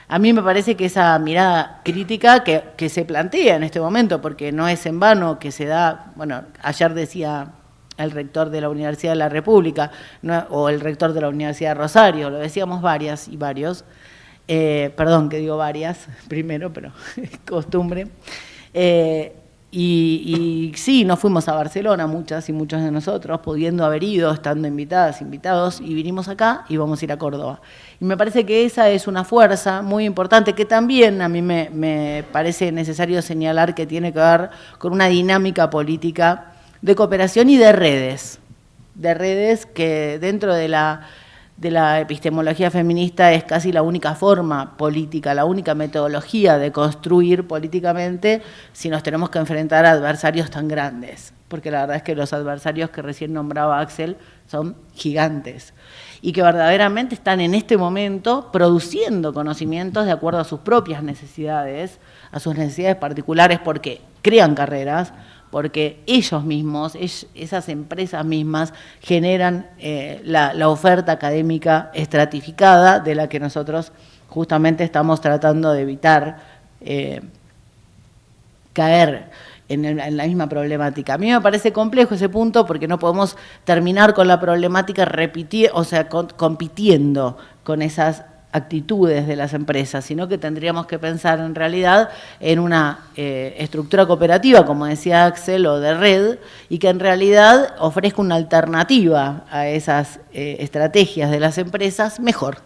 A mí me parece que esa mirada crítica que, que se plantea en este momento, porque no es en vano que se da, bueno, ayer decía el rector de la Universidad de la República o el rector de la Universidad de Rosario, lo decíamos varias y varios, eh, perdón que digo varias (laughs) primero, pero es (laughs) costumbre. Eh, y, y, sí, nos fuimos a Barcelona, muchas y muchos de nosotros, pudiendo haber ido, estando invitadas, invitados, y vinimos acá y vamos a ir a Córdoba. Y me parece que esa es una fuerza muy importante que también a mí me, me parece necesario señalar que tiene que ver con una dinámica política de cooperación y de redes, de redes que dentro de la, epistemología feminista es casi la única forma política, la única metodología de construir políticamente si nos tenemos que enfrentar a adversarios tan grandes, porque la verdad es que los adversarios que recién nombraba Axel son gigantes y que verdaderamente están en este momento produciendo conocimientos de acuerdo a sus propias necesidades, a sus necesidades particulares, porque crean carreras, porque ellos mismos, esas empresas mismas, generan eh, la, oferta académica estratificada de la que nosotros justamente estamos tratando de evitar eh, caer en, la misma problemática. A mí me parece complejo ese punto porque no podemos terminar con la problemática o sea, compitiendo con esas actitudes de las empresas, sino que tendríamos que pensar en realidad en una eh, estructura cooperativa, como decía Axel, o de red, y que en realidad ofrezca una alternativa a esas eh, estrategias de las empresas mejor.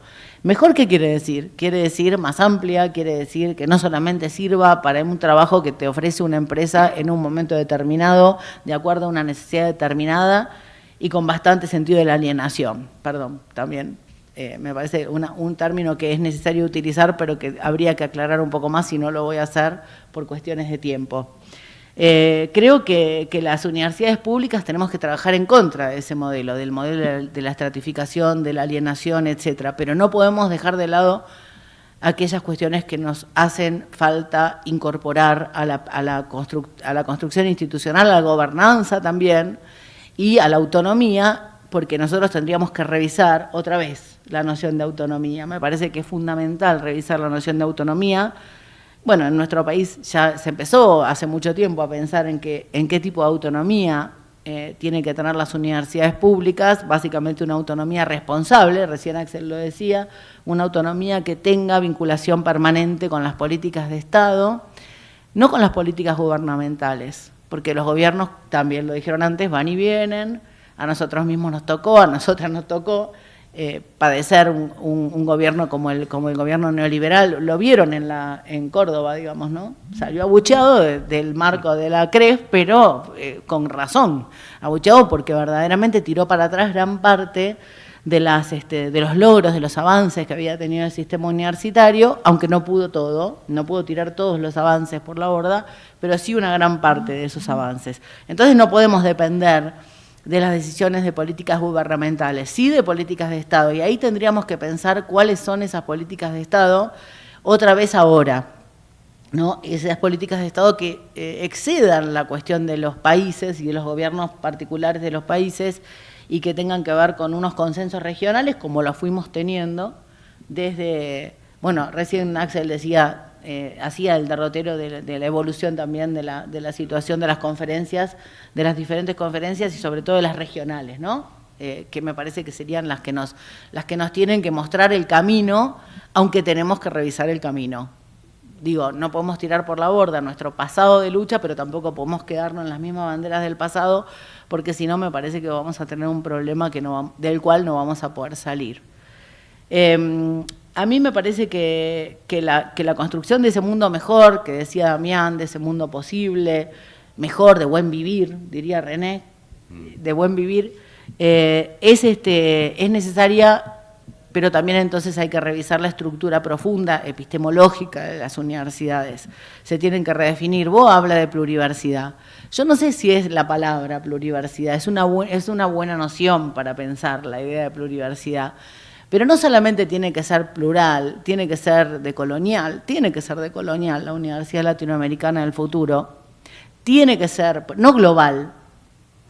¿Mejor qué quiere decir? Quiere decir más amplia, quiere decir que no solamente sirva para un trabajo que te ofrece una empresa en un momento determinado, de acuerdo a una necesidad determinada y con bastante sentido de la alienación. Perdón, también Eh, me parece un término que es necesario utilizar, pero que habría que aclarar un poco más si no lo voy a hacer por cuestiones de tiempo. Eh, creo que, las universidades públicas tenemos que trabajar en contra de ese modelo, del modelo de la estratificación, de la alienación, etcétera, pero no podemos dejar de lado aquellas cuestiones que nos hacen falta incorporar a la, a la construcción institucional, a la gobernanza también, y a la autonomía, porque nosotros tendríamos que revisar otra vez la noción de autonomía. Me parece que es fundamental revisar la noción de autonomía, bueno, en nuestro país ya se empezó hace mucho tiempo a pensar en, que, en qué tipo de autonomía eh, tienen que tener las universidades públicas, básicamente una autonomía responsable, recién Axel lo decía, una autonomía que tenga vinculación permanente con las políticas de Estado, no con las políticas gubernamentales, porque los gobiernos, también lo dijeron antes, van y vienen, a nosotros mismos nos tocó, a nosotras nos tocó, eh, padecer un, gobierno como el, como el gobierno neoliberal, lo vieron en, la, en Córdoba, digamos, ¿no? Salió abucheado del marco de la CREF, pero eh, con razón, abucheado porque verdaderamente tiró para atrás gran parte de, las, este, de los logros, de los avances que había tenido el sistema universitario, aunque no pudo todo, no pudo tirar todos los avances por la borda, pero sí una gran parte de esos avances. Entonces no podemos depender de las decisiones de políticas gubernamentales, sí de políticas de Estado. Y ahí tendríamos que pensar cuáles son esas políticas de Estado otra vez ahora. ¿no? Esas políticas de Estado que eh, excedan la cuestión de los países y de los gobiernos particulares de los países y que tengan que ver con unos consensos regionales como los fuimos teniendo desde, bueno, recién Axel decía eh, hacía el derrotero de, la evolución también de la, de la, situación de las conferencias, de las diferentes conferencias y sobre todo de las regionales, ¿no? Eh, que me parece que serían las que, nos, las que nos tienen que mostrar el camino, aunque tenemos que revisar el camino. Digo, no podemos tirar por la borda nuestro pasado de lucha, pero tampoco podemos quedarnos en las mismas banderas del pasado, porque si no me parece que vamos a tener un problema que no, del cual no vamos a poder salir. Em, a mí me parece que, la, construcción de ese mundo mejor, que decía Damián, de ese mundo posible, mejor, de buen vivir, diría René, mm. de buen vivir, eh, es, este, es necesaria, pero también entonces hay que revisar la estructura profunda, epistemológica de las universidades. Se tienen que redefinir. Vos habla de pluriversidad. Yo no sé si es la palabra pluriversidad, es una, es una buena noción para pensar la idea de pluriversidad pero no solamente tiene que ser plural, tiene que ser de colonial, tiene que ser de colonial la Universidad Latinoamericana del Futuro, tiene que ser, no global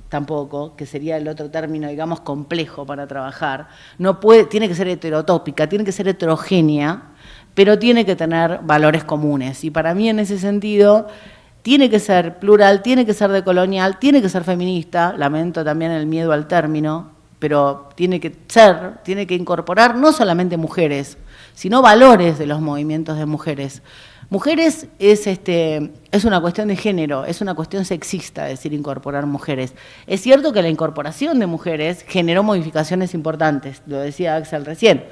tampoco, que sería el otro término, digamos, complejo para trabajar, no puede, tiene que ser heterotópica, tiene que ser heterogénea, pero tiene que tener valores comunes. Y para mí en ese sentido tiene que ser plural, tiene que ser de colonial, tiene que ser feminista, lamento también el miedo al término, pero tiene que ser, tiene que incorporar no solamente mujeres, sino valores de los movimientos de mujeres. Mujeres es, este, es una cuestión de género, es una cuestión sexista decir incorporar mujeres. Es cierto que la incorporación de mujeres generó modificaciones importantes, lo decía Axel recién.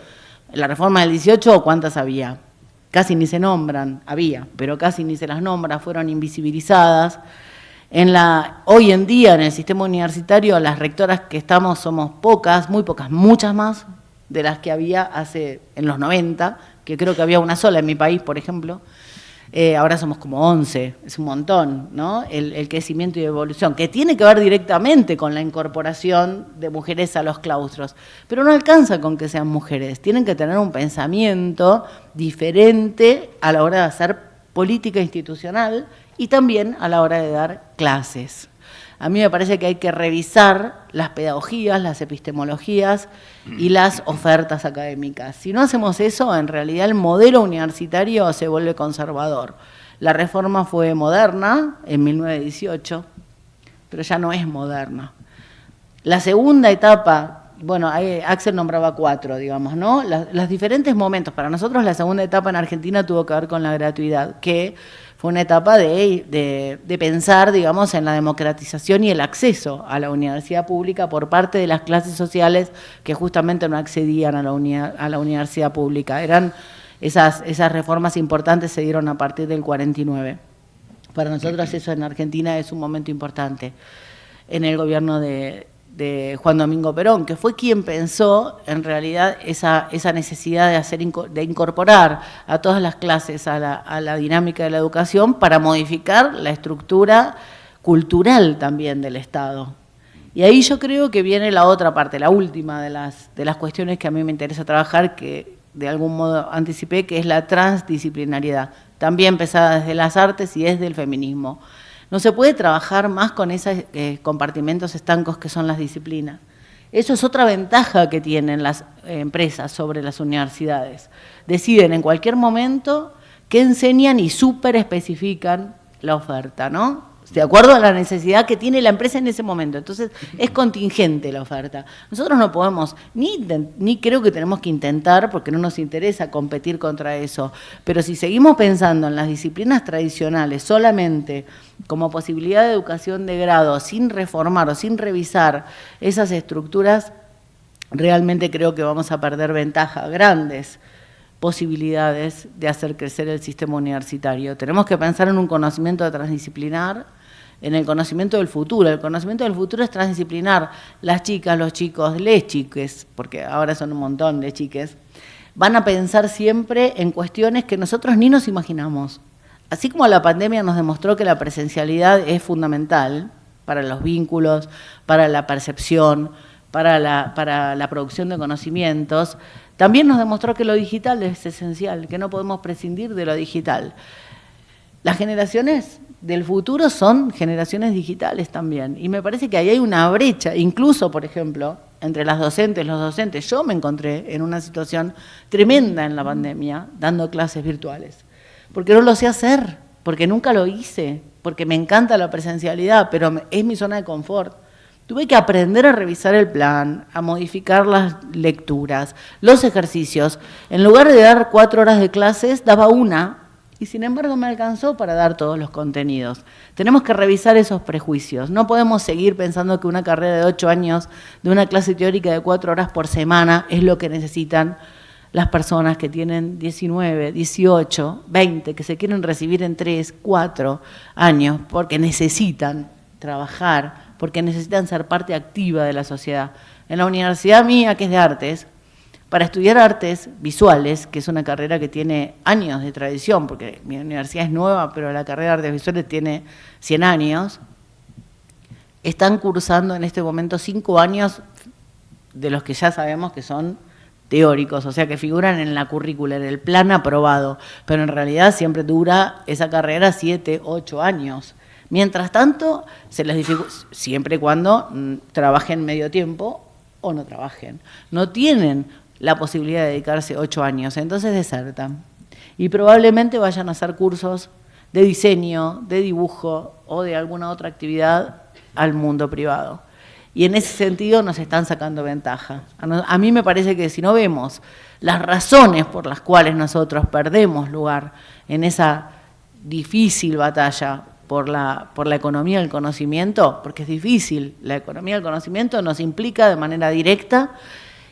La reforma del 18, ¿cuántas había? Casi ni se nombran, había, pero casi ni se las nombra, fueron invisibilizadas. En la, hoy en día en el sistema universitario las rectoras que estamos somos pocas, muy pocas, muchas más de las que había hace en los 90, que creo que había una sola en mi país, por ejemplo. Eh, ahora somos como 11, es un montón, ¿no? El, crecimiento y evolución, que tiene que ver directamente con la incorporación de mujeres a los claustros. Pero no alcanza con que sean mujeres, tienen que tener un pensamiento diferente a la hora de hacer política institucional y también a la hora de dar clases. A mí me parece que hay que revisar las pedagogías, las epistemologías y las ofertas académicas. Si no hacemos eso, en realidad el modelo universitario se vuelve conservador. La reforma fue moderna en 1918, pero ya no es moderna. La segunda etapa, bueno, Axel nombraba cuatro, digamos, ¿no? los diferentes momentos. Para nosotros la segunda etapa en Argentina tuvo que ver con la gratuidad, que una etapa de, pensar, digamos, en la democratización y el acceso a la universidad pública por parte de las clases sociales que justamente no accedían a la, a la universidad pública. Eran esas, esas reformas importantes se dieron a partir del 49. Para nosotros eso en Argentina es un momento importante. En el gobierno de, de Juan Domingo Perón, que fue quien pensó en realidad esa, esa necesidad de, hacer, de incorporar a todas las clases a la, a la dinámica de la educación para modificar la estructura cultural también del Estado. Y ahí yo creo que viene la otra parte, la última de las, de las cuestiones que a mí me interesa trabajar, que de algún modo anticipé, que es la transdisciplinariedad, también pesada desde las artes y desde el feminismo. No se puede trabajar más con esos eh, compartimentos estancos que son las disciplinas. Eso es otra ventaja que tienen las empresas sobre las universidades. Deciden en cualquier momento qué enseñan y súper especifican la oferta, ¿no? De acuerdo a la necesidad que tiene la empresa en ese momento. Entonces, es contingente la oferta. Nosotros no podemos, ni, ni creo que tenemos que intentar, porque no nos interesa competir contra eso, pero si seguimos pensando en las disciplinas tradicionales solamente como posibilidad de educación de grado, sin reformar o sin revisar esas estructuras, realmente creo que vamos a perder ventajas grandes posibilidades de hacer crecer el sistema universitario. Tenemos que pensar en un conocimiento transdisciplinar, en el conocimiento del futuro. El conocimiento del futuro es transdisciplinar. Las chicas, los chicos, les chiques, porque ahora son un montón de chiques, van a pensar siempre en cuestiones que nosotros ni nos imaginamos. Así como la pandemia nos demostró que la presencialidad es fundamental para los vínculos, para la percepción, para la, para la producción de conocimientos, también nos demostró que lo digital es esencial, que no podemos prescindir de lo digital. Las generaciones del futuro son generaciones digitales también. Y me parece que ahí hay una brecha, incluso, por ejemplo, entre las docentes, los docentes. Yo me encontré en una situación tremenda en la pandemia dando clases virtuales, porque no lo sé hacer, porque nunca lo hice, porque me encanta la presencialidad, pero es mi zona de confort. Tuve que aprender a revisar el plan, a modificar las lecturas, los ejercicios. En lugar de dar cuatro horas de clases, daba una y sin embargo me alcanzó para dar todos los contenidos. Tenemos que revisar esos prejuicios. No podemos seguir pensando que una carrera de ocho años de una clase teórica de cuatro horas por semana es lo que necesitan las personas que tienen 19, 18, 20, que se quieren recibir en tres, cuatro años, porque necesitan trabajar, porque necesitan ser parte activa de la sociedad. En la universidad mía, que es de artes, para estudiar artes visuales, que es una carrera que tiene años de tradición, porque mi universidad es nueva, pero la carrera de artes visuales tiene 100 años, están cursando en este momento cinco años de los que ya sabemos que son teóricos, o sea, que figuran en la currícula, en el plan aprobado, pero en realidad siempre dura esa carrera siete, ocho años. Mientras tanto, se les siempre y cuando mm, trabajen medio tiempo o no trabajen. No tienen la posibilidad de dedicarse ocho años, entonces desertan. Y probablemente vayan a hacer cursos de diseño, de dibujo o de alguna otra actividad al mundo privado. Y en ese sentido nos están sacando ventaja. A mí me parece que si no vemos las razones por las cuales nosotros perdemos lugar en esa difícil batalla por la, por la economía del conocimiento, porque es difícil, la economía del conocimiento nos implica de manera directa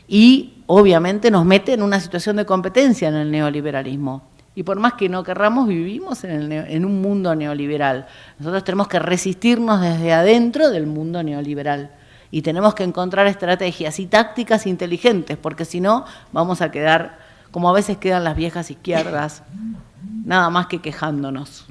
y obviamente nos mete en una situación de competencia en el neoliberalismo. Y por más que no querramos, vivimos en, en, un mundo neoliberal. Nosotros tenemos que resistirnos desde adentro del mundo neoliberal. Y tenemos que encontrar estrategias y tácticas inteligentes, porque si no, vamos a quedar como a veces quedan las viejas izquierdas, nada más que quejándonos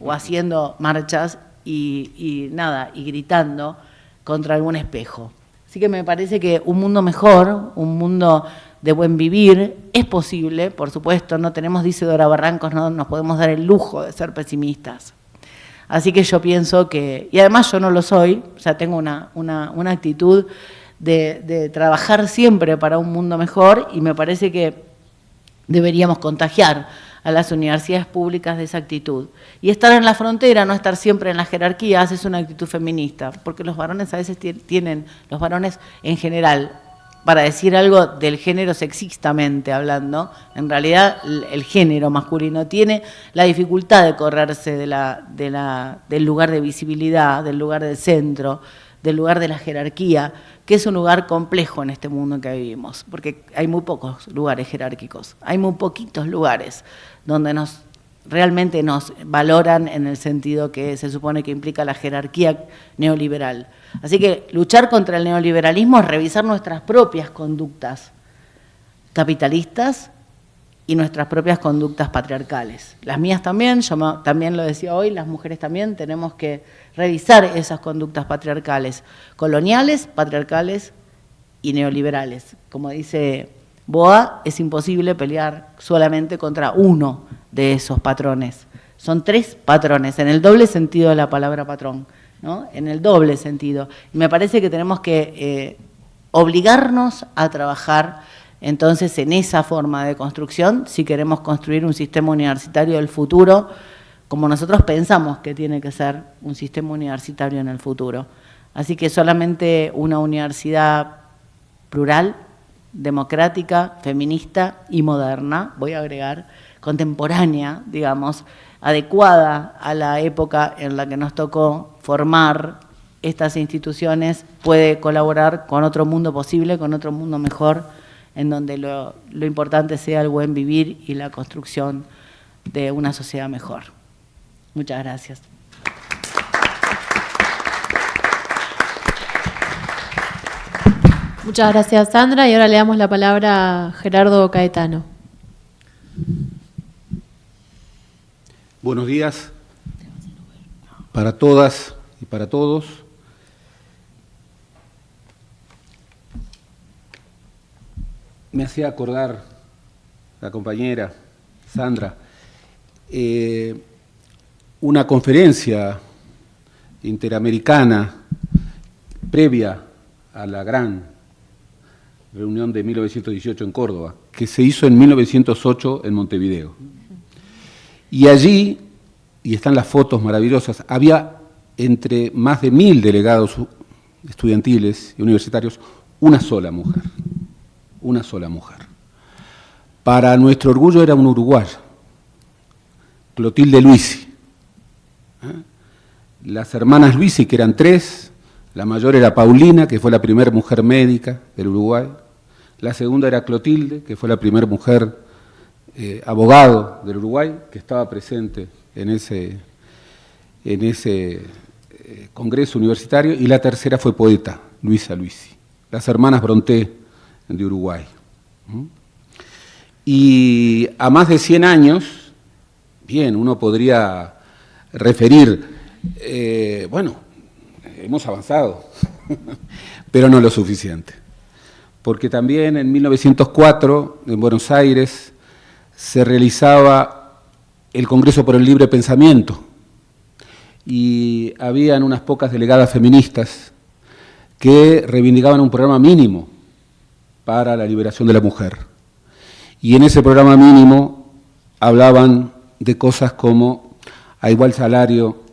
o haciendo marchas y, nada, y gritando contra algún espejo. Así que me parece que un mundo mejor, un mundo de buen vivir, es posible, por supuesto, no tenemos, dice Dora Barrancos, no nos podemos dar el lujo de ser pesimistas. Así que yo pienso que, y además yo no lo soy, o sea, tengo una, una, una actitud de, de trabajar siempre para un mundo mejor y me parece que deberíamos contagiar a las universidades públicas de esa actitud. Y estar en la frontera, no estar siempre en las jerarquías, es una actitud feminista, porque los varones a veces tienen, los varones en general, para decir algo del género sexistamente hablando, en realidad el género masculino tiene la dificultad de correrse de la, de la, del lugar de visibilidad, del lugar del centro, del lugar de la jerarquía, que es un lugar complejo en este mundo en que vivimos, porque hay muy pocos lugares jerárquicos, hay muy poquitos lugares donde nos realmente nos valoran en el sentido que se supone que implica la jerarquía neoliberal. Así que luchar contra el neoliberalismo es revisar nuestras propias conductas capitalistas y nuestras propias conductas patriarcales. Las mías también, yo también lo decía hoy, las mujeres también tenemos que revisar esas conductas patriarcales, coloniales, patriarcales y neoliberales. Como dice Boa, es imposible pelear solamente contra uno de esos patrones. Son tres patrones, en el doble sentido de la palabra patrón, ¿no? en el doble sentido. Y me parece que tenemos que eh, obligarnos a trabajar entonces en esa forma de construcción si queremos construir un sistema universitario del futuro como nosotros pensamos que tiene que ser un sistema universitario en el futuro. Así que solamente una universidad plural, democrática, feminista y moderna, voy a agregar, contemporánea, digamos, adecuada a la época en la que nos tocó formar estas instituciones, puede colaborar con otro mundo posible, con otro mundo mejor, en donde lo, lo importante sea el buen vivir y la construcción de una sociedad mejor. Muchas gracias. Muchas gracias, Sandra. Y ahora le damos la palabra a Gerardo Caetano. Buenos días para todas y para todos. Me hacía acordar la compañera Sandra eh, una conferencia interamericana previa a la gran reunión de 1918 en Córdoba, que se hizo en 1908 en Montevideo. Y allí, y están las fotos maravillosas, había entre más de mil delegados estudiantiles y universitarios una sola mujer, una sola mujer. Para nuestro orgullo era un uruguayo, Clotilde Luisi. ¿eh? Las hermanas Luisi, que eran tres, la mayor era Paulina, que fue la primera mujer médica del Uruguay. La segunda era Clotilde, que fue la primera mujer eh, abogado del Uruguay, que estaba presente en ese, en ese eh, congreso universitario. Y la tercera fue poeta, Luisa Luisi. Las hermanas Bronté de Uruguay. Y a más de 100 años, bien, uno podría referir, eh, bueno, hemos avanzado, (laughs) pero no lo suficiente. Porque también en 1904, en Buenos Aires, se realizaba el Congreso por el Libre Pensamiento y habían unas pocas delegadas feministas que reivindicaban un programa mínimo para la liberación de la mujer. Y en ese programa mínimo hablaban de cosas como a igual salario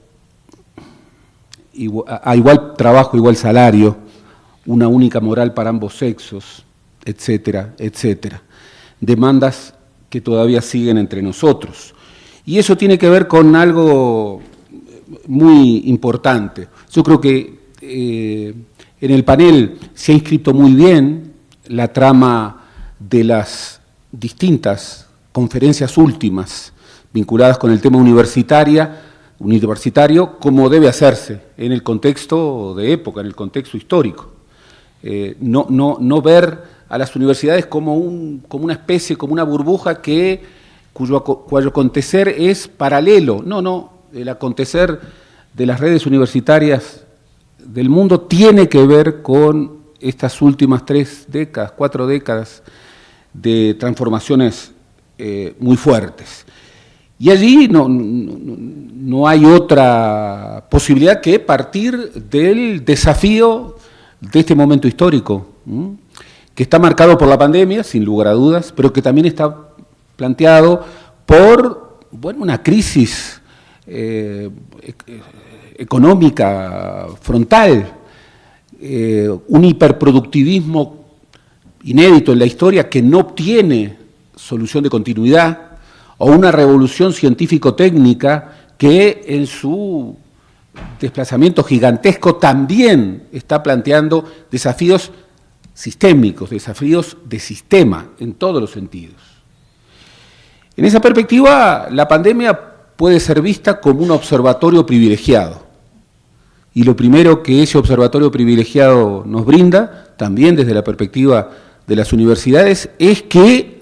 a igual trabajo, igual salario, una única moral para ambos sexos, etcétera, etcétera. Demandas que todavía siguen entre nosotros. Y eso tiene que ver con algo muy importante. Yo creo que eh, en el panel se ha inscrito muy bien la trama de las distintas conferencias últimas vinculadas con el tema universitaria, universitario como debe hacerse en el contexto de época, en el contexto histórico. Eh, no, no, no, ver a las universidades como, un, como una especie, como una burbuja que, cuyo, acontecer es paralelo. No, no, el acontecer de las redes universitarias del mundo tiene que ver con estas últimas tres décadas, cuatro décadas de transformaciones eh, muy fuertes. Y allí no, no, hay otra posibilidad que partir del desafío de este momento histórico, que está marcado por la pandemia, sin lugar a dudas, pero que también está planteado por bueno, una crisis eh, económica frontal, eh, un hiperproductivismo inédito en la historia que no obtiene solución de continuidad, o una revolución científico-técnica que en su desplazamiento gigantesco también está planteando desafíos sistémicos, desafíos de sistema en todos los sentidos. En esa perspectiva, la pandemia puede ser vista como un observatorio privilegiado. Y lo primero que ese observatorio privilegiado nos brinda, también desde la perspectiva de las universidades, es que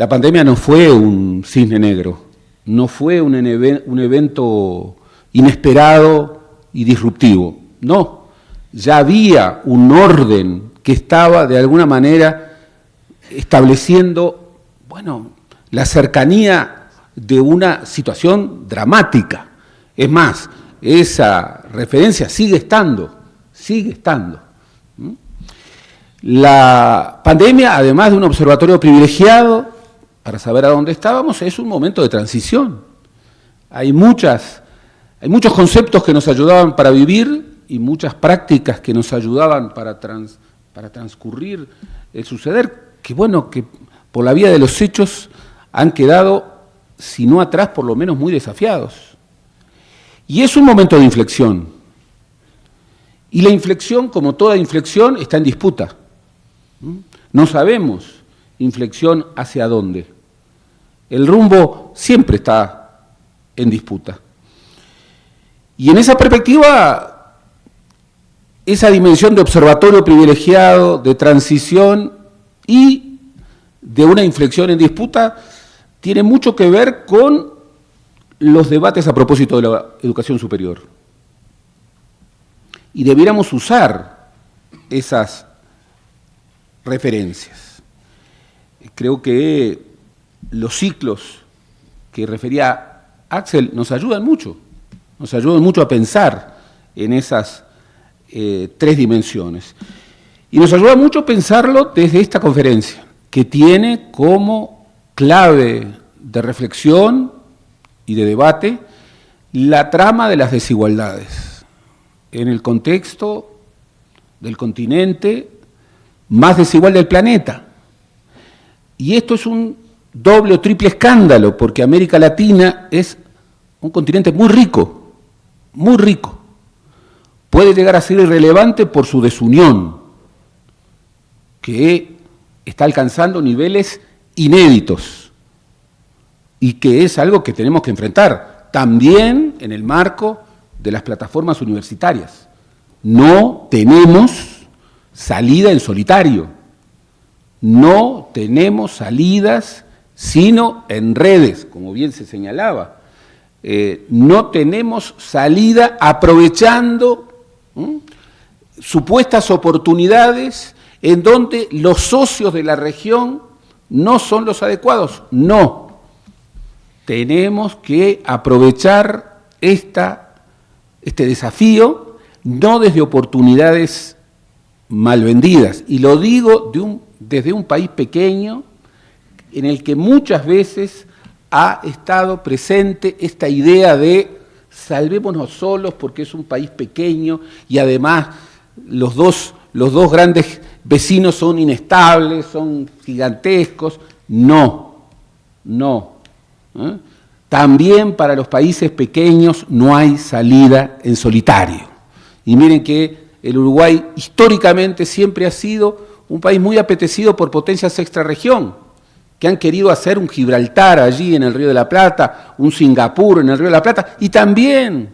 la pandemia no fue un cisne negro, no fue un, evento inesperado y disruptivo, no, ya había un orden que estaba de alguna manera estableciendo, bueno, la cercanía de una situación dramática. Es más, esa referencia sigue estando, sigue estando. La pandemia, además de un observatorio privilegiado para saber a dónde estábamos, es un momento de transición. Hay, muchos conceptos que nos ayudaban para vivir y muchas prácticas que nos ayudaban para, para transcurrir el suceder, que bueno, que por la vía de los hechos han quedado, si no atrás, por lo menos muy desafiados. Y es un momento de inflexión. Y la inflexión, como toda inflexión, está en disputa. No sabemos inflexión hacia dónde. El rumbo siempre está en disputa. Y en esa perspectiva, esa dimensión de observatorio privilegiado, de transición y de una inflexión en disputa, tiene mucho que ver con los debates a propósito de la educación superior. Y debiéramos usar esas referencias. Creo que los ciclos que refería Axel nos ayudan mucho, nos ayudan mucho a pensar en esas eh, tres dimensiones. Y nos ayuda mucho pensarlo desde esta conferencia, que tiene como clave de reflexión y de debate la trama de las desigualdades en el contexto del continente más desigual del planeta. Y esto es un doble o triple escándalo, porque América Latina es un continente muy rico, muy rico. Puede llegar a ser irrelevante por su desunión, que está alcanzando niveles inéditos y que es algo que tenemos que enfrentar también en el marco de las plataformas universitarias. No tenemos salida en solitario, no tenemos salidas sino en redes, como bien se señalaba. Eh, no tenemos salida aprovechando supuestas oportunidades en donde los socios de la región no son los adecuados. No. Tenemos que aprovechar esta, este desafío no desde oportunidades mal vendidas. Y lo digo de un, desde un país pequeño en el que muchas veces ha estado presente esta idea de salvémonos solos porque es un país pequeño y además los dos, los dos grandes vecinos son inestables, son gigantescos. No, no. ¿eh? También para los países pequeños no hay salida en solitario. Y miren que el Uruguay históricamente siempre ha sido un país muy apetecido por potencias extrarregión, que han querido hacer un Gibraltar allí en el Río de la Plata, un Singapur en el Río de la Plata, y también,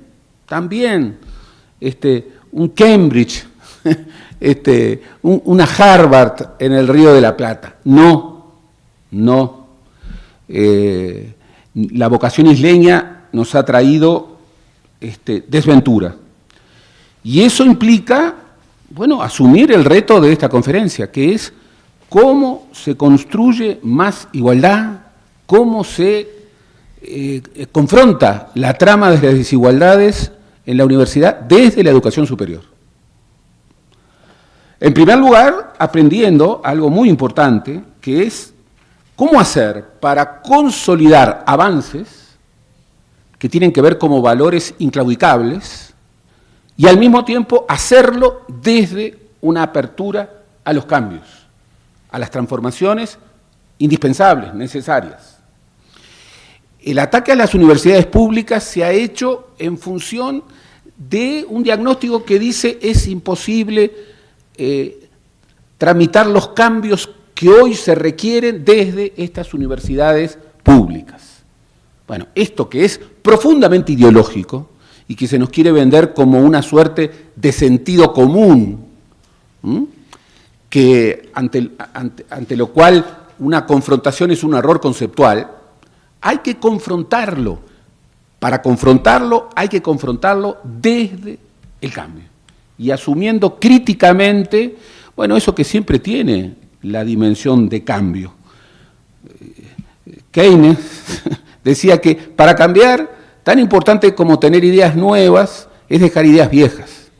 también, este, un Cambridge (laughs) este, una Harvard en el Río de la Plata. No, no. Eh, la vocación isleña nos ha traído este, desventura. Y eso implica, bueno, asumir el reto de esta conferencia, que es cómo se construye más igualdad, cómo se eh, confronta la trama de las desigualdades en la universidad desde la educación superior. En primer lugar, aprendiendo algo muy importante, que es cómo hacer para consolidar avances que tienen que ver como valores inclaudicables y al mismo tiempo hacerlo desde una apertura a los cambios, a las transformaciones indispensables, necesarias. El ataque a las universidades públicas se ha hecho en función de un diagnóstico que dice es imposible eh, tramitar los cambios que hoy se requieren desde estas universidades públicas. Bueno, esto que es profundamente ideológico y que se nos quiere vender como una suerte de sentido común, que ante, ante lo cual una confrontación es un error conceptual, hay que confrontarlo. Para confrontarlo hay que confrontarlo desde el cambio y asumiendo críticamente, bueno, eso que siempre tiene la dimensión de cambio. Keynes (laughs) decía que para cambiar, tan importante como tener ideas nuevas es dejar ideas viejas.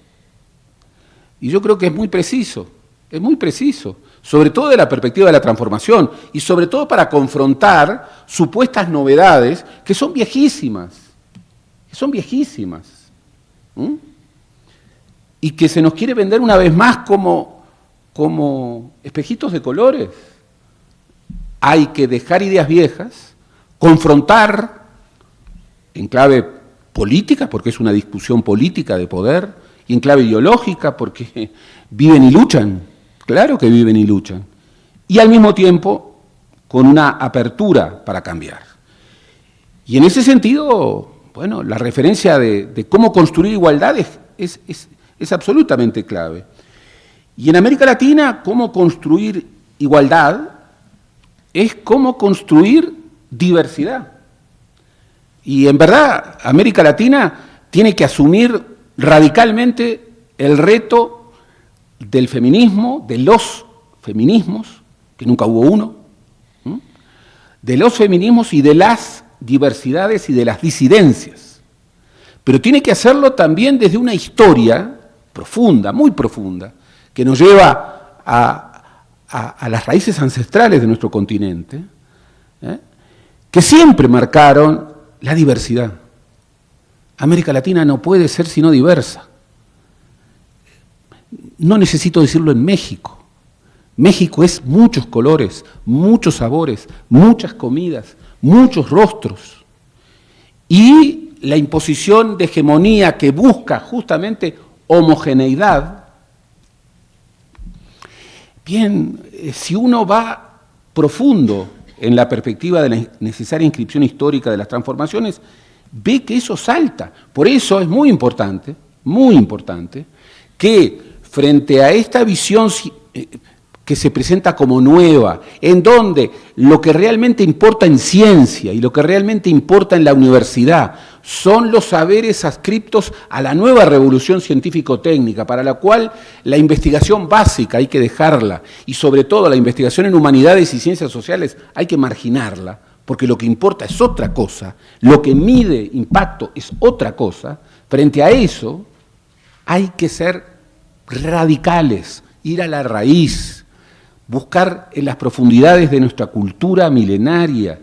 Y yo creo que es muy preciso, es muy preciso, sobre todo de la perspectiva de la transformación y sobre todo para confrontar supuestas novedades que son viejísimas, que son viejísimas. Y que se nos quiere vender una vez más como, como espejitos de colores hay que dejar ideas viejas, confrontar en clave política, porque es una discusión política de poder, y en clave ideológica, porque (laughs) viven y luchan, claro que viven y luchan, y al mismo tiempo con una apertura para cambiar. Y en ese sentido, bueno, la referencia de, cómo construir igualdad es, es absolutamente clave. Y en América Latina, cómo construir igualdad es cómo construir diversidad. Y en verdad, América Latina tiene que asumir radicalmente el reto del feminismo, de los feminismos, que nunca hubo uno, de los feminismos y de las diversidades y de las disidencias. Pero tiene que hacerlo también desde una historia profunda, muy profunda, que nos lleva a, las raíces ancestrales de nuestro continente, ¿eh? que siempre marcaron la diversidad. América Latina no puede ser sino diversa. No necesito decirlo en México. México es muchos colores, muchos sabores, muchas comidas, muchos rostros. Y la imposición de hegemonía que busca justamente homogeneidad Bien, eh, si uno va profundo en la perspectiva de la necesaria inscripción histórica de las transformaciones, ve que eso salta. Por eso es muy importante, muy importante, que frente a esta visión eh, que se presenta como nueva, en donde lo que realmente importa en ciencia y lo que realmente importa en la universidad son los saberes adscriptos a la nueva revolución científico-técnica, para la cual la investigación básica hay que dejarla y sobre todo la investigación en humanidades y ciencias sociales hay que marginarla, porque lo que importa es otra cosa, lo que mide impacto es otra cosa, frente a eso hay que ser radicales, ir a la raíz, buscar en las profundidades de nuestra cultura milenaria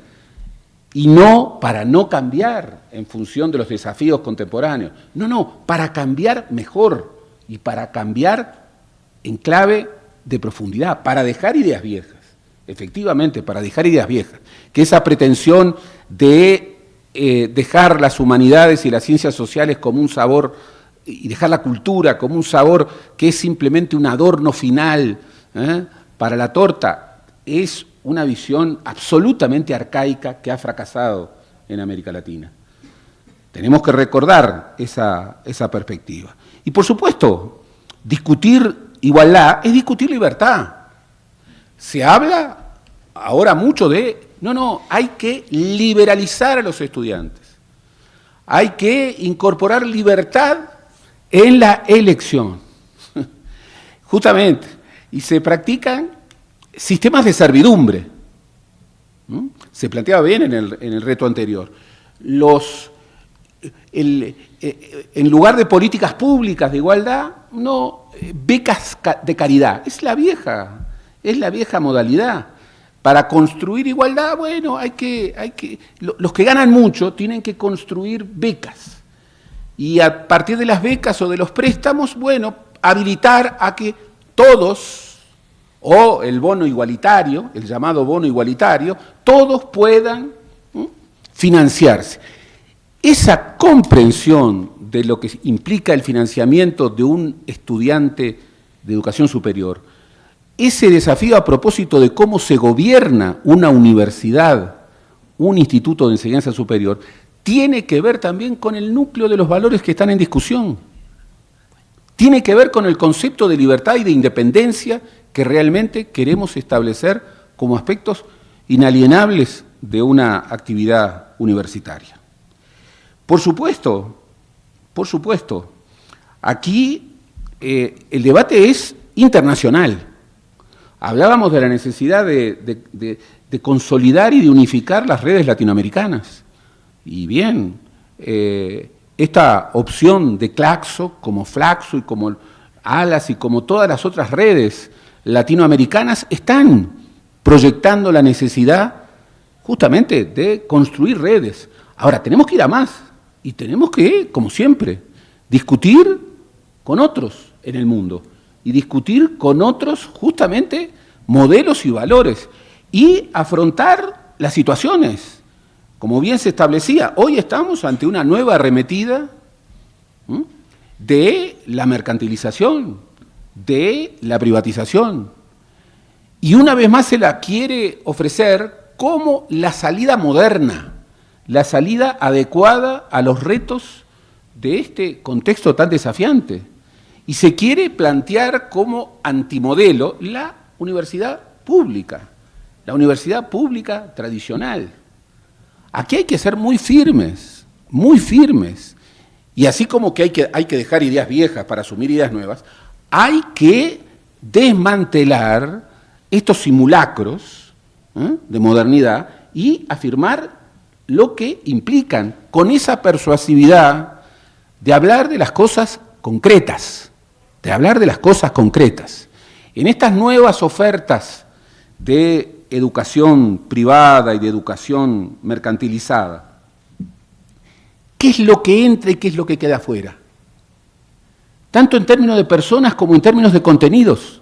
y no para no cambiar en función de los desafíos contemporáneos. No, no, para cambiar mejor y para cambiar en clave de profundidad, para dejar ideas viejas, efectivamente, para dejar ideas viejas, que esa pretensión de eh, dejar las humanidades y las ciencias sociales como un sabor y dejar la cultura como un sabor que es simplemente un adorno final, ¿eh? Para la torta es una visión absolutamente arcaica que ha fracasado en América Latina. Tenemos que recordar esa, esa perspectiva. Y por supuesto, discutir igualdad es discutir libertad. Se habla ahora mucho de, no, no, hay que liberalizar a los estudiantes. Hay que incorporar libertad en la elección. (laughs) Justamente, y se practican sistemas de servidumbre. Se planteaba bien en el, reto anterior. Los, eh, en lugar de políticas públicas de igualdad, no, eh, becas de caridad. Es la vieja, es la vieja modalidad. Para construir igualdad, bueno, hay que, hay que, los que ganan mucho tienen que construir becas. Y a partir de las becas o de los préstamos, bueno, habilitar a que todos, o el bono igualitario, el llamado bono igualitario, todos puedan financiarse. Esa comprensión de lo que implica el financiamiento de un estudiante de educación superior, ese desafío a propósito de cómo se gobierna una universidad un instituto de enseñanza superior, tiene que ver también con el núcleo de los valores que están en discusión. Tiene que ver con el concepto de libertad y de independencia que realmente queremos establecer como aspectos inalienables de una actividad universitaria. Por supuesto, por supuesto, aquí eh, el debate es internacional. Hablábamos de la necesidad de, consolidar y de unificar las redes latinoamericanas. Y bien, eh, esta opción de Claxo, como Flaxo y como Alas y como todas las otras redes latinoamericanas, están proyectando la necesidad justamente de construir redes. Ahora, tenemos que ir a más y tenemos que, como siempre, discutir con otros en el mundo y discutir con otros justamente modelos y valores y afrontar las situaciones. Como bien se establecía, hoy estamos ante una nueva arremetida de la mercantilización, de la privatización. Y una vez más se la quiere ofrecer como la salida moderna, la salida adecuada a los retos de este contexto tan desafiante. Y se quiere plantear como antimodelo la universidad pública, la universidad pública tradicional. Aquí hay que ser muy firmes, muy firmes. Y así como que hay que, hay que dejar ideas viejas para asumir ideas nuevas, hay que desmantelar estos simulacros ¿eh? de modernidad y afirmar lo que implican con esa persuasividad de hablar de las cosas concretas de hablar de las cosas concretas. En estas nuevas ofertas de educación privada y de educación mercantilizada, ¿qué es lo que entra y qué es lo que queda afuera? Tanto en términos de personas como en términos de contenidos.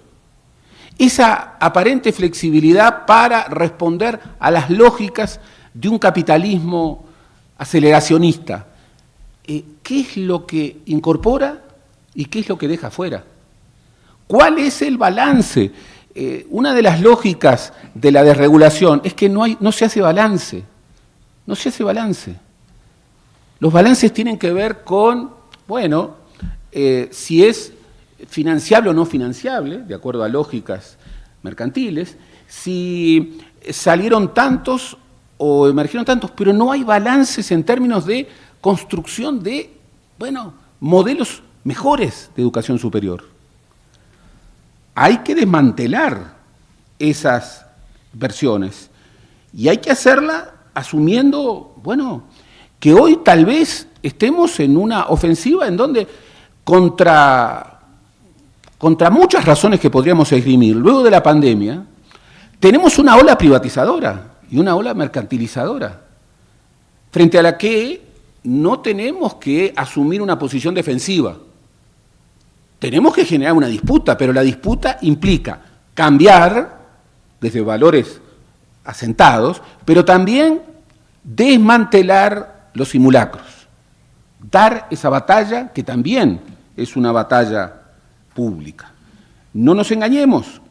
Esa aparente flexibilidad para responder a las lógicas de un capitalismo aceleracionista. Eh, ¿Qué es lo que incorpora ¿Y qué es lo que deja fuera? ¿Cuál es el balance? Eh, una de las lógicas de la desregulación es que no, se hace balance. No se hace balance. Los balances tienen que ver con, bueno, eh, si es financiable o no financiable, de acuerdo a lógicas mercantiles, si salieron tantos o emergieron tantos, pero no hay balances en términos de construcción de, bueno, modelos mejores de educación superior. Hay que desmantelar esas versiones y hay que hacerla asumiendo, bueno, que hoy tal vez estemos en una ofensiva en donde contra, contra muchas razones que podríamos esgrimir, luego de la pandemia, tenemos una ola privatizadora y una ola mercantilizadora, frente a la que no tenemos que asumir una posición defensiva. Tenemos que generar una disputa, pero la disputa implica cambiar desde valores asentados, pero también desmantelar los simulacros, dar esa batalla que también es una batalla pública. No nos engañemos,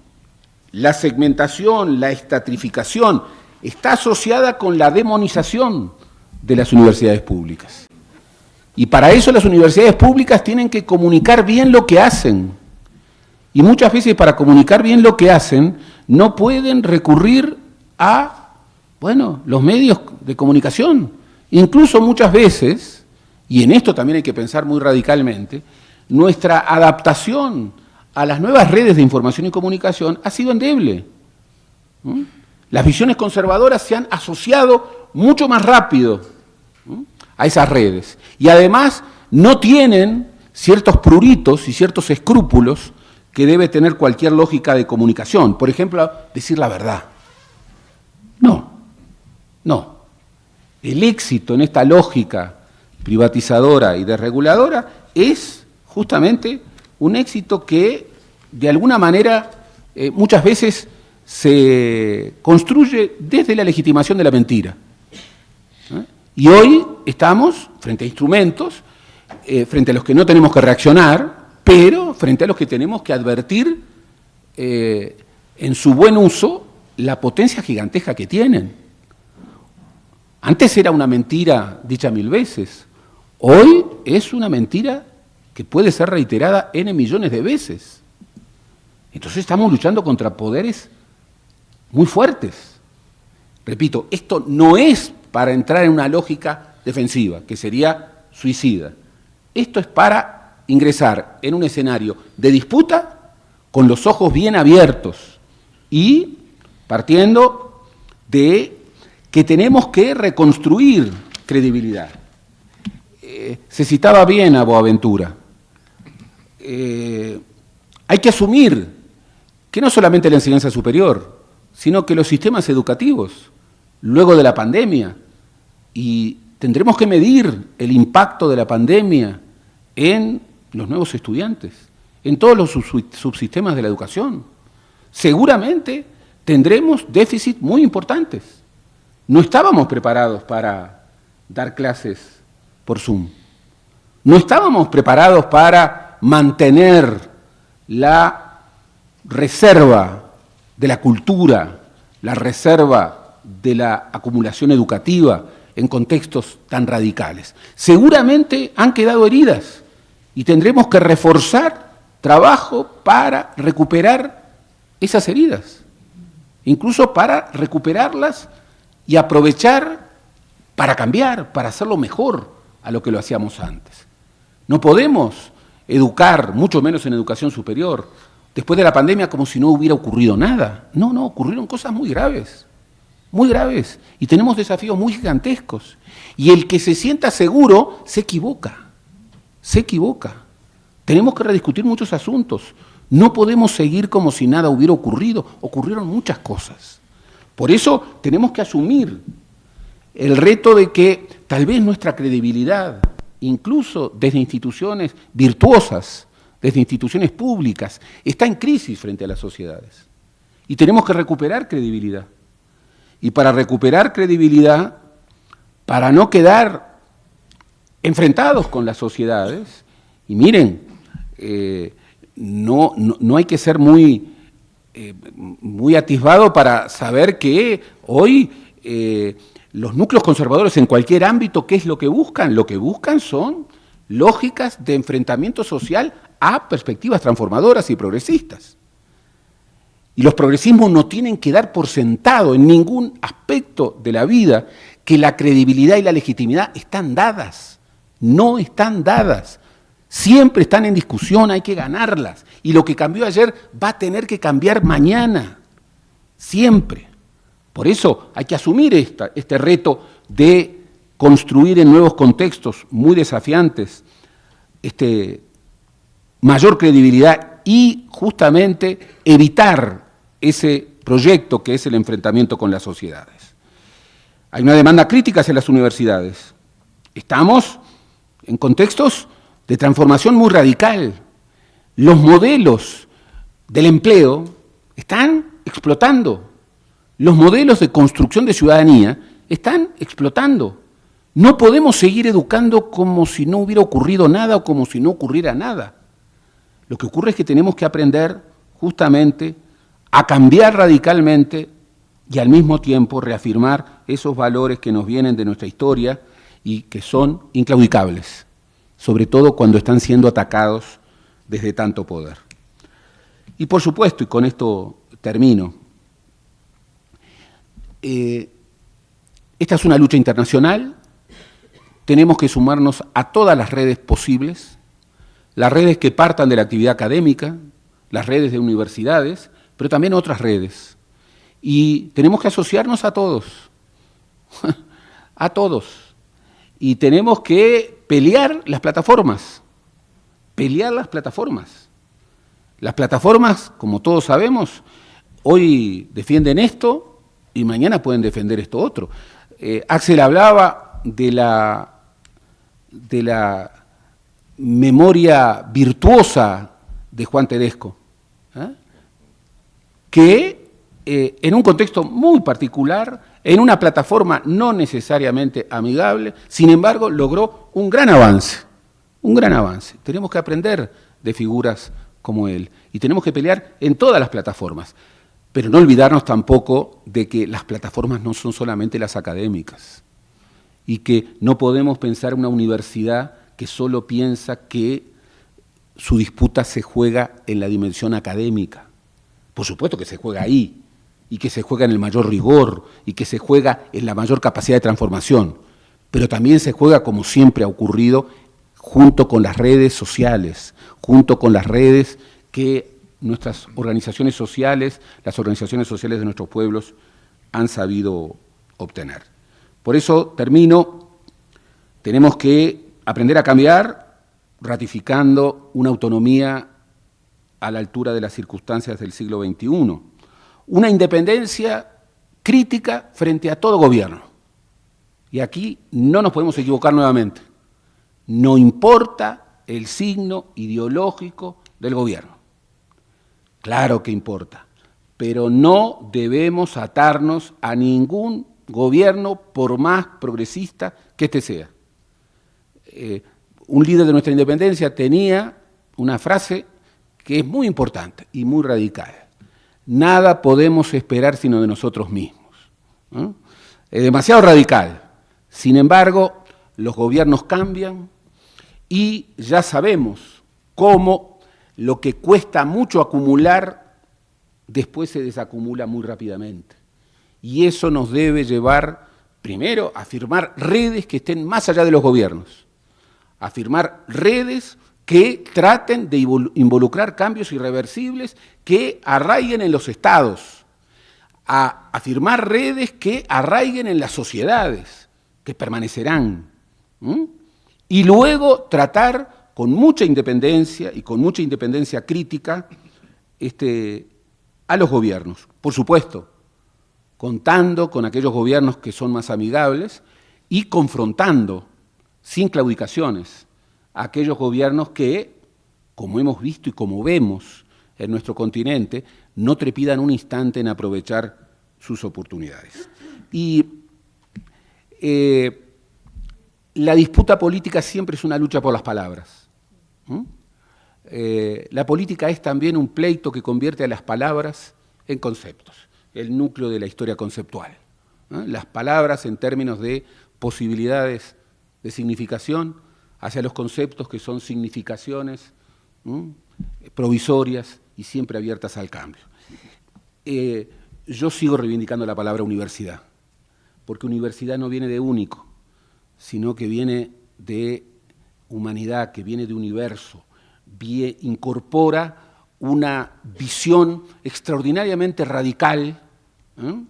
la segmentación, la estatrificación está asociada con la demonización de las universidades públicas. Y para eso las universidades públicas tienen que comunicar bien lo que hacen. Y muchas veces para comunicar bien lo que hacen no pueden recurrir a, bueno, los medios de comunicación. Incluso muchas veces, y en esto también hay que pensar muy radicalmente, nuestra adaptación a las nuevas redes de información y comunicación ha sido endeble. Las visiones conservadoras se han asociado mucho más rápido a esas redes. Y además no tienen ciertos pruritos y ciertos escrúpulos que debe tener cualquier lógica de comunicación. Por ejemplo, decir la verdad. No, no. El éxito en esta lógica privatizadora y desreguladora es justamente un éxito que de alguna manera eh, muchas veces se construye desde la legitimación de la mentira. Y hoy estamos frente a instrumentos, eh, frente a los que no tenemos que reaccionar, pero frente a los que tenemos que advertir eh, en su buen uso la potencia gigantesca que tienen. Antes era una mentira dicha mil veces. Hoy es una mentira que puede ser reiterada n millones de veces. Entonces estamos luchando contra poderes muy fuertes. Repito, esto no es para entrar en una lógica defensiva, que sería suicida. Esto es para ingresar en un escenario de disputa con los ojos bien abiertos y partiendo de que tenemos que reconstruir credibilidad. Eh, se citaba bien a Boaventura. Eh, hay que asumir que no solamente la enseñanza superior, sino que los sistemas educativos, luego de la pandemia, y tendremos que medir el impacto de la pandemia en los nuevos estudiantes, en todos los subsistemas de la educación. Seguramente tendremos déficits muy importantes. No estábamos preparados para dar clases por Zoom. No estábamos preparados para mantener la reserva de la cultura, la reserva de la acumulación educativa en contextos tan radicales. Seguramente han quedado heridas y tendremos que reforzar trabajo para recuperar esas heridas, incluso para recuperarlas y aprovechar para cambiar, para hacerlo mejor a lo que lo hacíamos antes. No podemos educar, mucho menos en educación superior, después de la pandemia como si no hubiera ocurrido nada. No, no, ocurrieron cosas muy graves, muy graves, y tenemos desafíos muy gigantescos. Y el que se sienta seguro se equivoca, se equivoca. Tenemos que rediscutir muchos asuntos. No podemos seguir como si nada hubiera ocurrido. Ocurrieron muchas cosas. Por eso tenemos que asumir el reto de que tal vez nuestra credibilidad, incluso desde instituciones virtuosas, desde instituciones públicas, está en crisis frente a las sociedades. Y tenemos que recuperar credibilidad. Y para recuperar credibilidad, para no quedar enfrentados con las sociedades, y miren, eh, no, no, hay que ser muy, eh, muy atisbado para saber que hoy eh, los núcleos conservadores en cualquier ámbito, ¿qué es lo que buscan? Lo que buscan son lógicas de enfrentamiento social a perspectivas transformadoras y progresistas. Y los progresismos no tienen que dar por sentado en ningún aspecto de la vida que la credibilidad y la legitimidad están dadas. No están dadas. Siempre están en discusión, hay que ganarlas. Y lo que cambió ayer va a tener que cambiar mañana. Siempre. Por eso hay que asumir este reto de construir en nuevos contextos muy desafiantes este, mayor credibilidad y justamente evitar ese proyecto que es el enfrentamiento con las sociedades. Hay una demanda crítica hacia las universidades. Estamos en contextos de transformación muy radical. Los modelos del empleo están explotando. Los modelos de construcción de ciudadanía están explotando. No podemos seguir educando como si no hubiera ocurrido nada o como si no ocurriera nada. Lo que ocurre es que tenemos que aprender justamente a cambiar radicalmente y al mismo tiempo reafirmar esos valores que nos vienen de nuestra historia y que son inclaudicables, sobre todo cuando están siendo atacados desde tanto poder. Y por supuesto, y con esto termino, eh, esta es una lucha internacional, tenemos que sumarnos a todas las redes posibles, las redes que partan de la actividad académica, las redes de universidades, pero también otras redes. Y tenemos que asociarnos a todos, (laughs) a todos. Y tenemos que pelear las plataformas, pelear las plataformas. Las plataformas, como todos sabemos, hoy defienden esto, y mañana pueden defender esto otro. Eh, Axel hablaba de la, de la memoria virtuosa de Juan Tedesco, ¿eh? que eh, en un contexto muy particular, en una plataforma no necesariamente amigable, sin embargo logró un gran avance, un gran avance. Tenemos que aprender de figuras como él y tenemos que pelear en todas las plataformas. Pero no olvidarnos tampoco de que las plataformas no son solamente las académicas. y que no podemos pensar una universidad que solo piensa que su disputa se juega en la dimensión académica. Por supuesto que se juega ahí, y que se juega en el mayor rigor, y que se juega en la mayor capacidad de transformación, pero también se juega, como siempre ha ocurrido, junto con las redes sociales, junto con las redes que nuestras organizaciones sociales, las organizaciones sociales de nuestros pueblos han sabido obtener. Por eso termino, tenemos que aprender a cambiar ratificando una autonomía a la altura de las circunstancias del siglo XXI, una independencia crítica frente a todo gobierno. Y aquí no nos podemos equivocar nuevamente. No importa el signo ideológico del gobierno. Claro que importa, pero no debemos atarnos a ningún gobierno por más progresista que éste sea. Eh, un líder de nuestra independencia tenía una frase que es muy importante y muy radical. Nada podemos esperar sino de nosotros mismos. Es demasiado radical. Sin embargo, los gobiernos cambian y ya sabemos cómo lo que cuesta mucho acumular, después se desacumula muy rápidamente. Y eso nos debe llevar, primero, a firmar redes que estén más allá de los gobiernos, a firmar redes que traten de involucrar cambios irreversibles que arraiguen en los estados, a, firmar redes que arraiguen en las sociedades, que permanecerán. Y luego tratar con mucha independencia y con mucha independencia crítica este, a los gobiernos, por supuesto, contando con aquellos gobiernos que son más amigables y confrontando, sin claudicaciones, a aquellos gobiernos que, como hemos visto y como vemos en nuestro continente, no trepidan un instante en aprovechar sus oportunidades. Y eh, la disputa política siempre es una lucha por las palabras. Eh, la política es también un pleito que convierte a las palabras en conceptos, el núcleo de la historia conceptual. Las palabras en términos de posibilidades de significación hacia los conceptos que son significaciones provisorias y siempre abiertas al cambio. Eh, yo sigo reivindicando la palabra universidad, porque universidad no viene de único, sino que viene de humanidad, que viene de universo, incorpora una visión extraordinariamente radical ¿eh?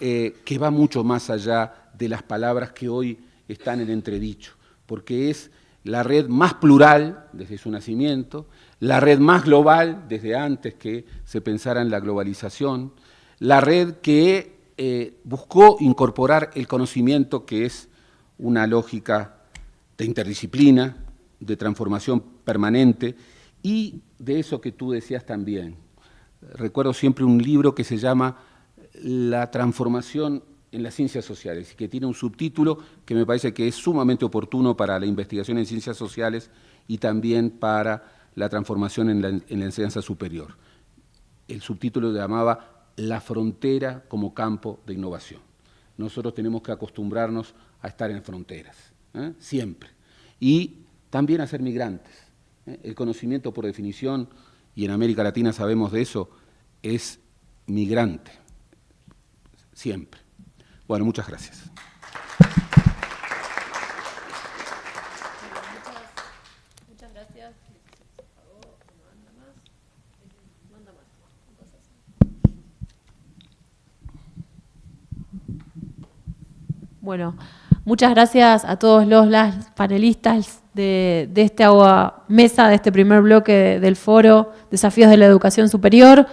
Eh, que va mucho más allá de las palabras que hoy están en entredicho, porque es la red más plural desde su nacimiento, la red más global desde antes que se pensara en la globalización, la red que eh, buscó incorporar el conocimiento que es una lógica de interdisciplina, de transformación permanente y de eso que tú decías también. Recuerdo siempre un libro que se llama La transformación en las ciencias sociales y que tiene un subtítulo que me parece que es sumamente oportuno para la investigación en ciencias sociales y también para la transformación en la, en la enseñanza superior. El subtítulo llamaba La frontera como campo de innovación. Nosotros tenemos que acostumbrarnos a estar en fronteras, ¿eh? siempre. Y también a ser migrantes. ¿eh? El conocimiento, por definición, y en América Latina sabemos de eso, es migrante, siempre. Bueno, muchas gracias. Bueno, muchas gracias a todos los panelistas de, esta mesa, de este primer bloque del foro Desafíos de la Educación Superior.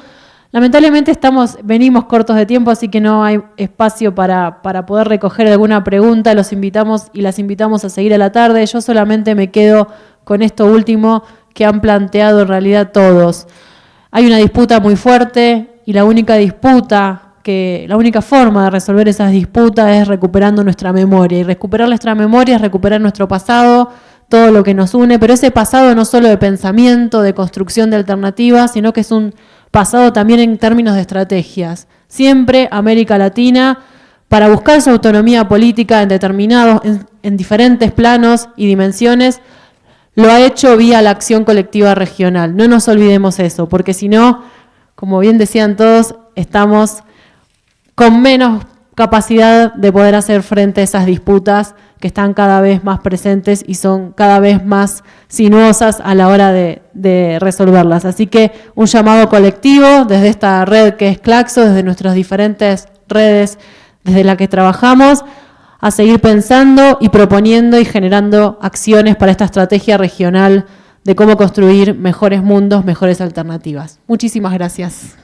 Lamentablemente estamos, venimos cortos de tiempo, así que no hay espacio para, para poder recoger alguna pregunta. Los invitamos y las invitamos a seguir a la tarde. Yo solamente me quedo con esto último que han planteado en realidad todos. Hay una disputa muy fuerte y la única disputa que la única forma de resolver esas disputas es recuperando nuestra memoria. Y recuperar nuestra memoria es recuperar nuestro pasado, todo lo que nos une, pero ese pasado no solo de pensamiento, de construcción de alternativas, sino que es un pasado también en términos de estrategias. Siempre América Latina para buscar su autonomía política en determinados, en, diferentes planos y dimensiones, lo ha hecho vía la acción colectiva regional. No nos olvidemos eso, porque si no, como bien decían todos, estamos con menos capacidad de poder hacer frente a esas disputas que están cada vez más presentes y son cada vez más sinuosas a la hora de, resolverlas. Así que un llamado colectivo desde esta red que es Claxo, desde nuestras diferentes redes desde la que trabajamos, a seguir pensando y proponiendo y generando acciones para esta estrategia regional de cómo construir mejores mundos, mejores alternativas. Muchísimas gracias.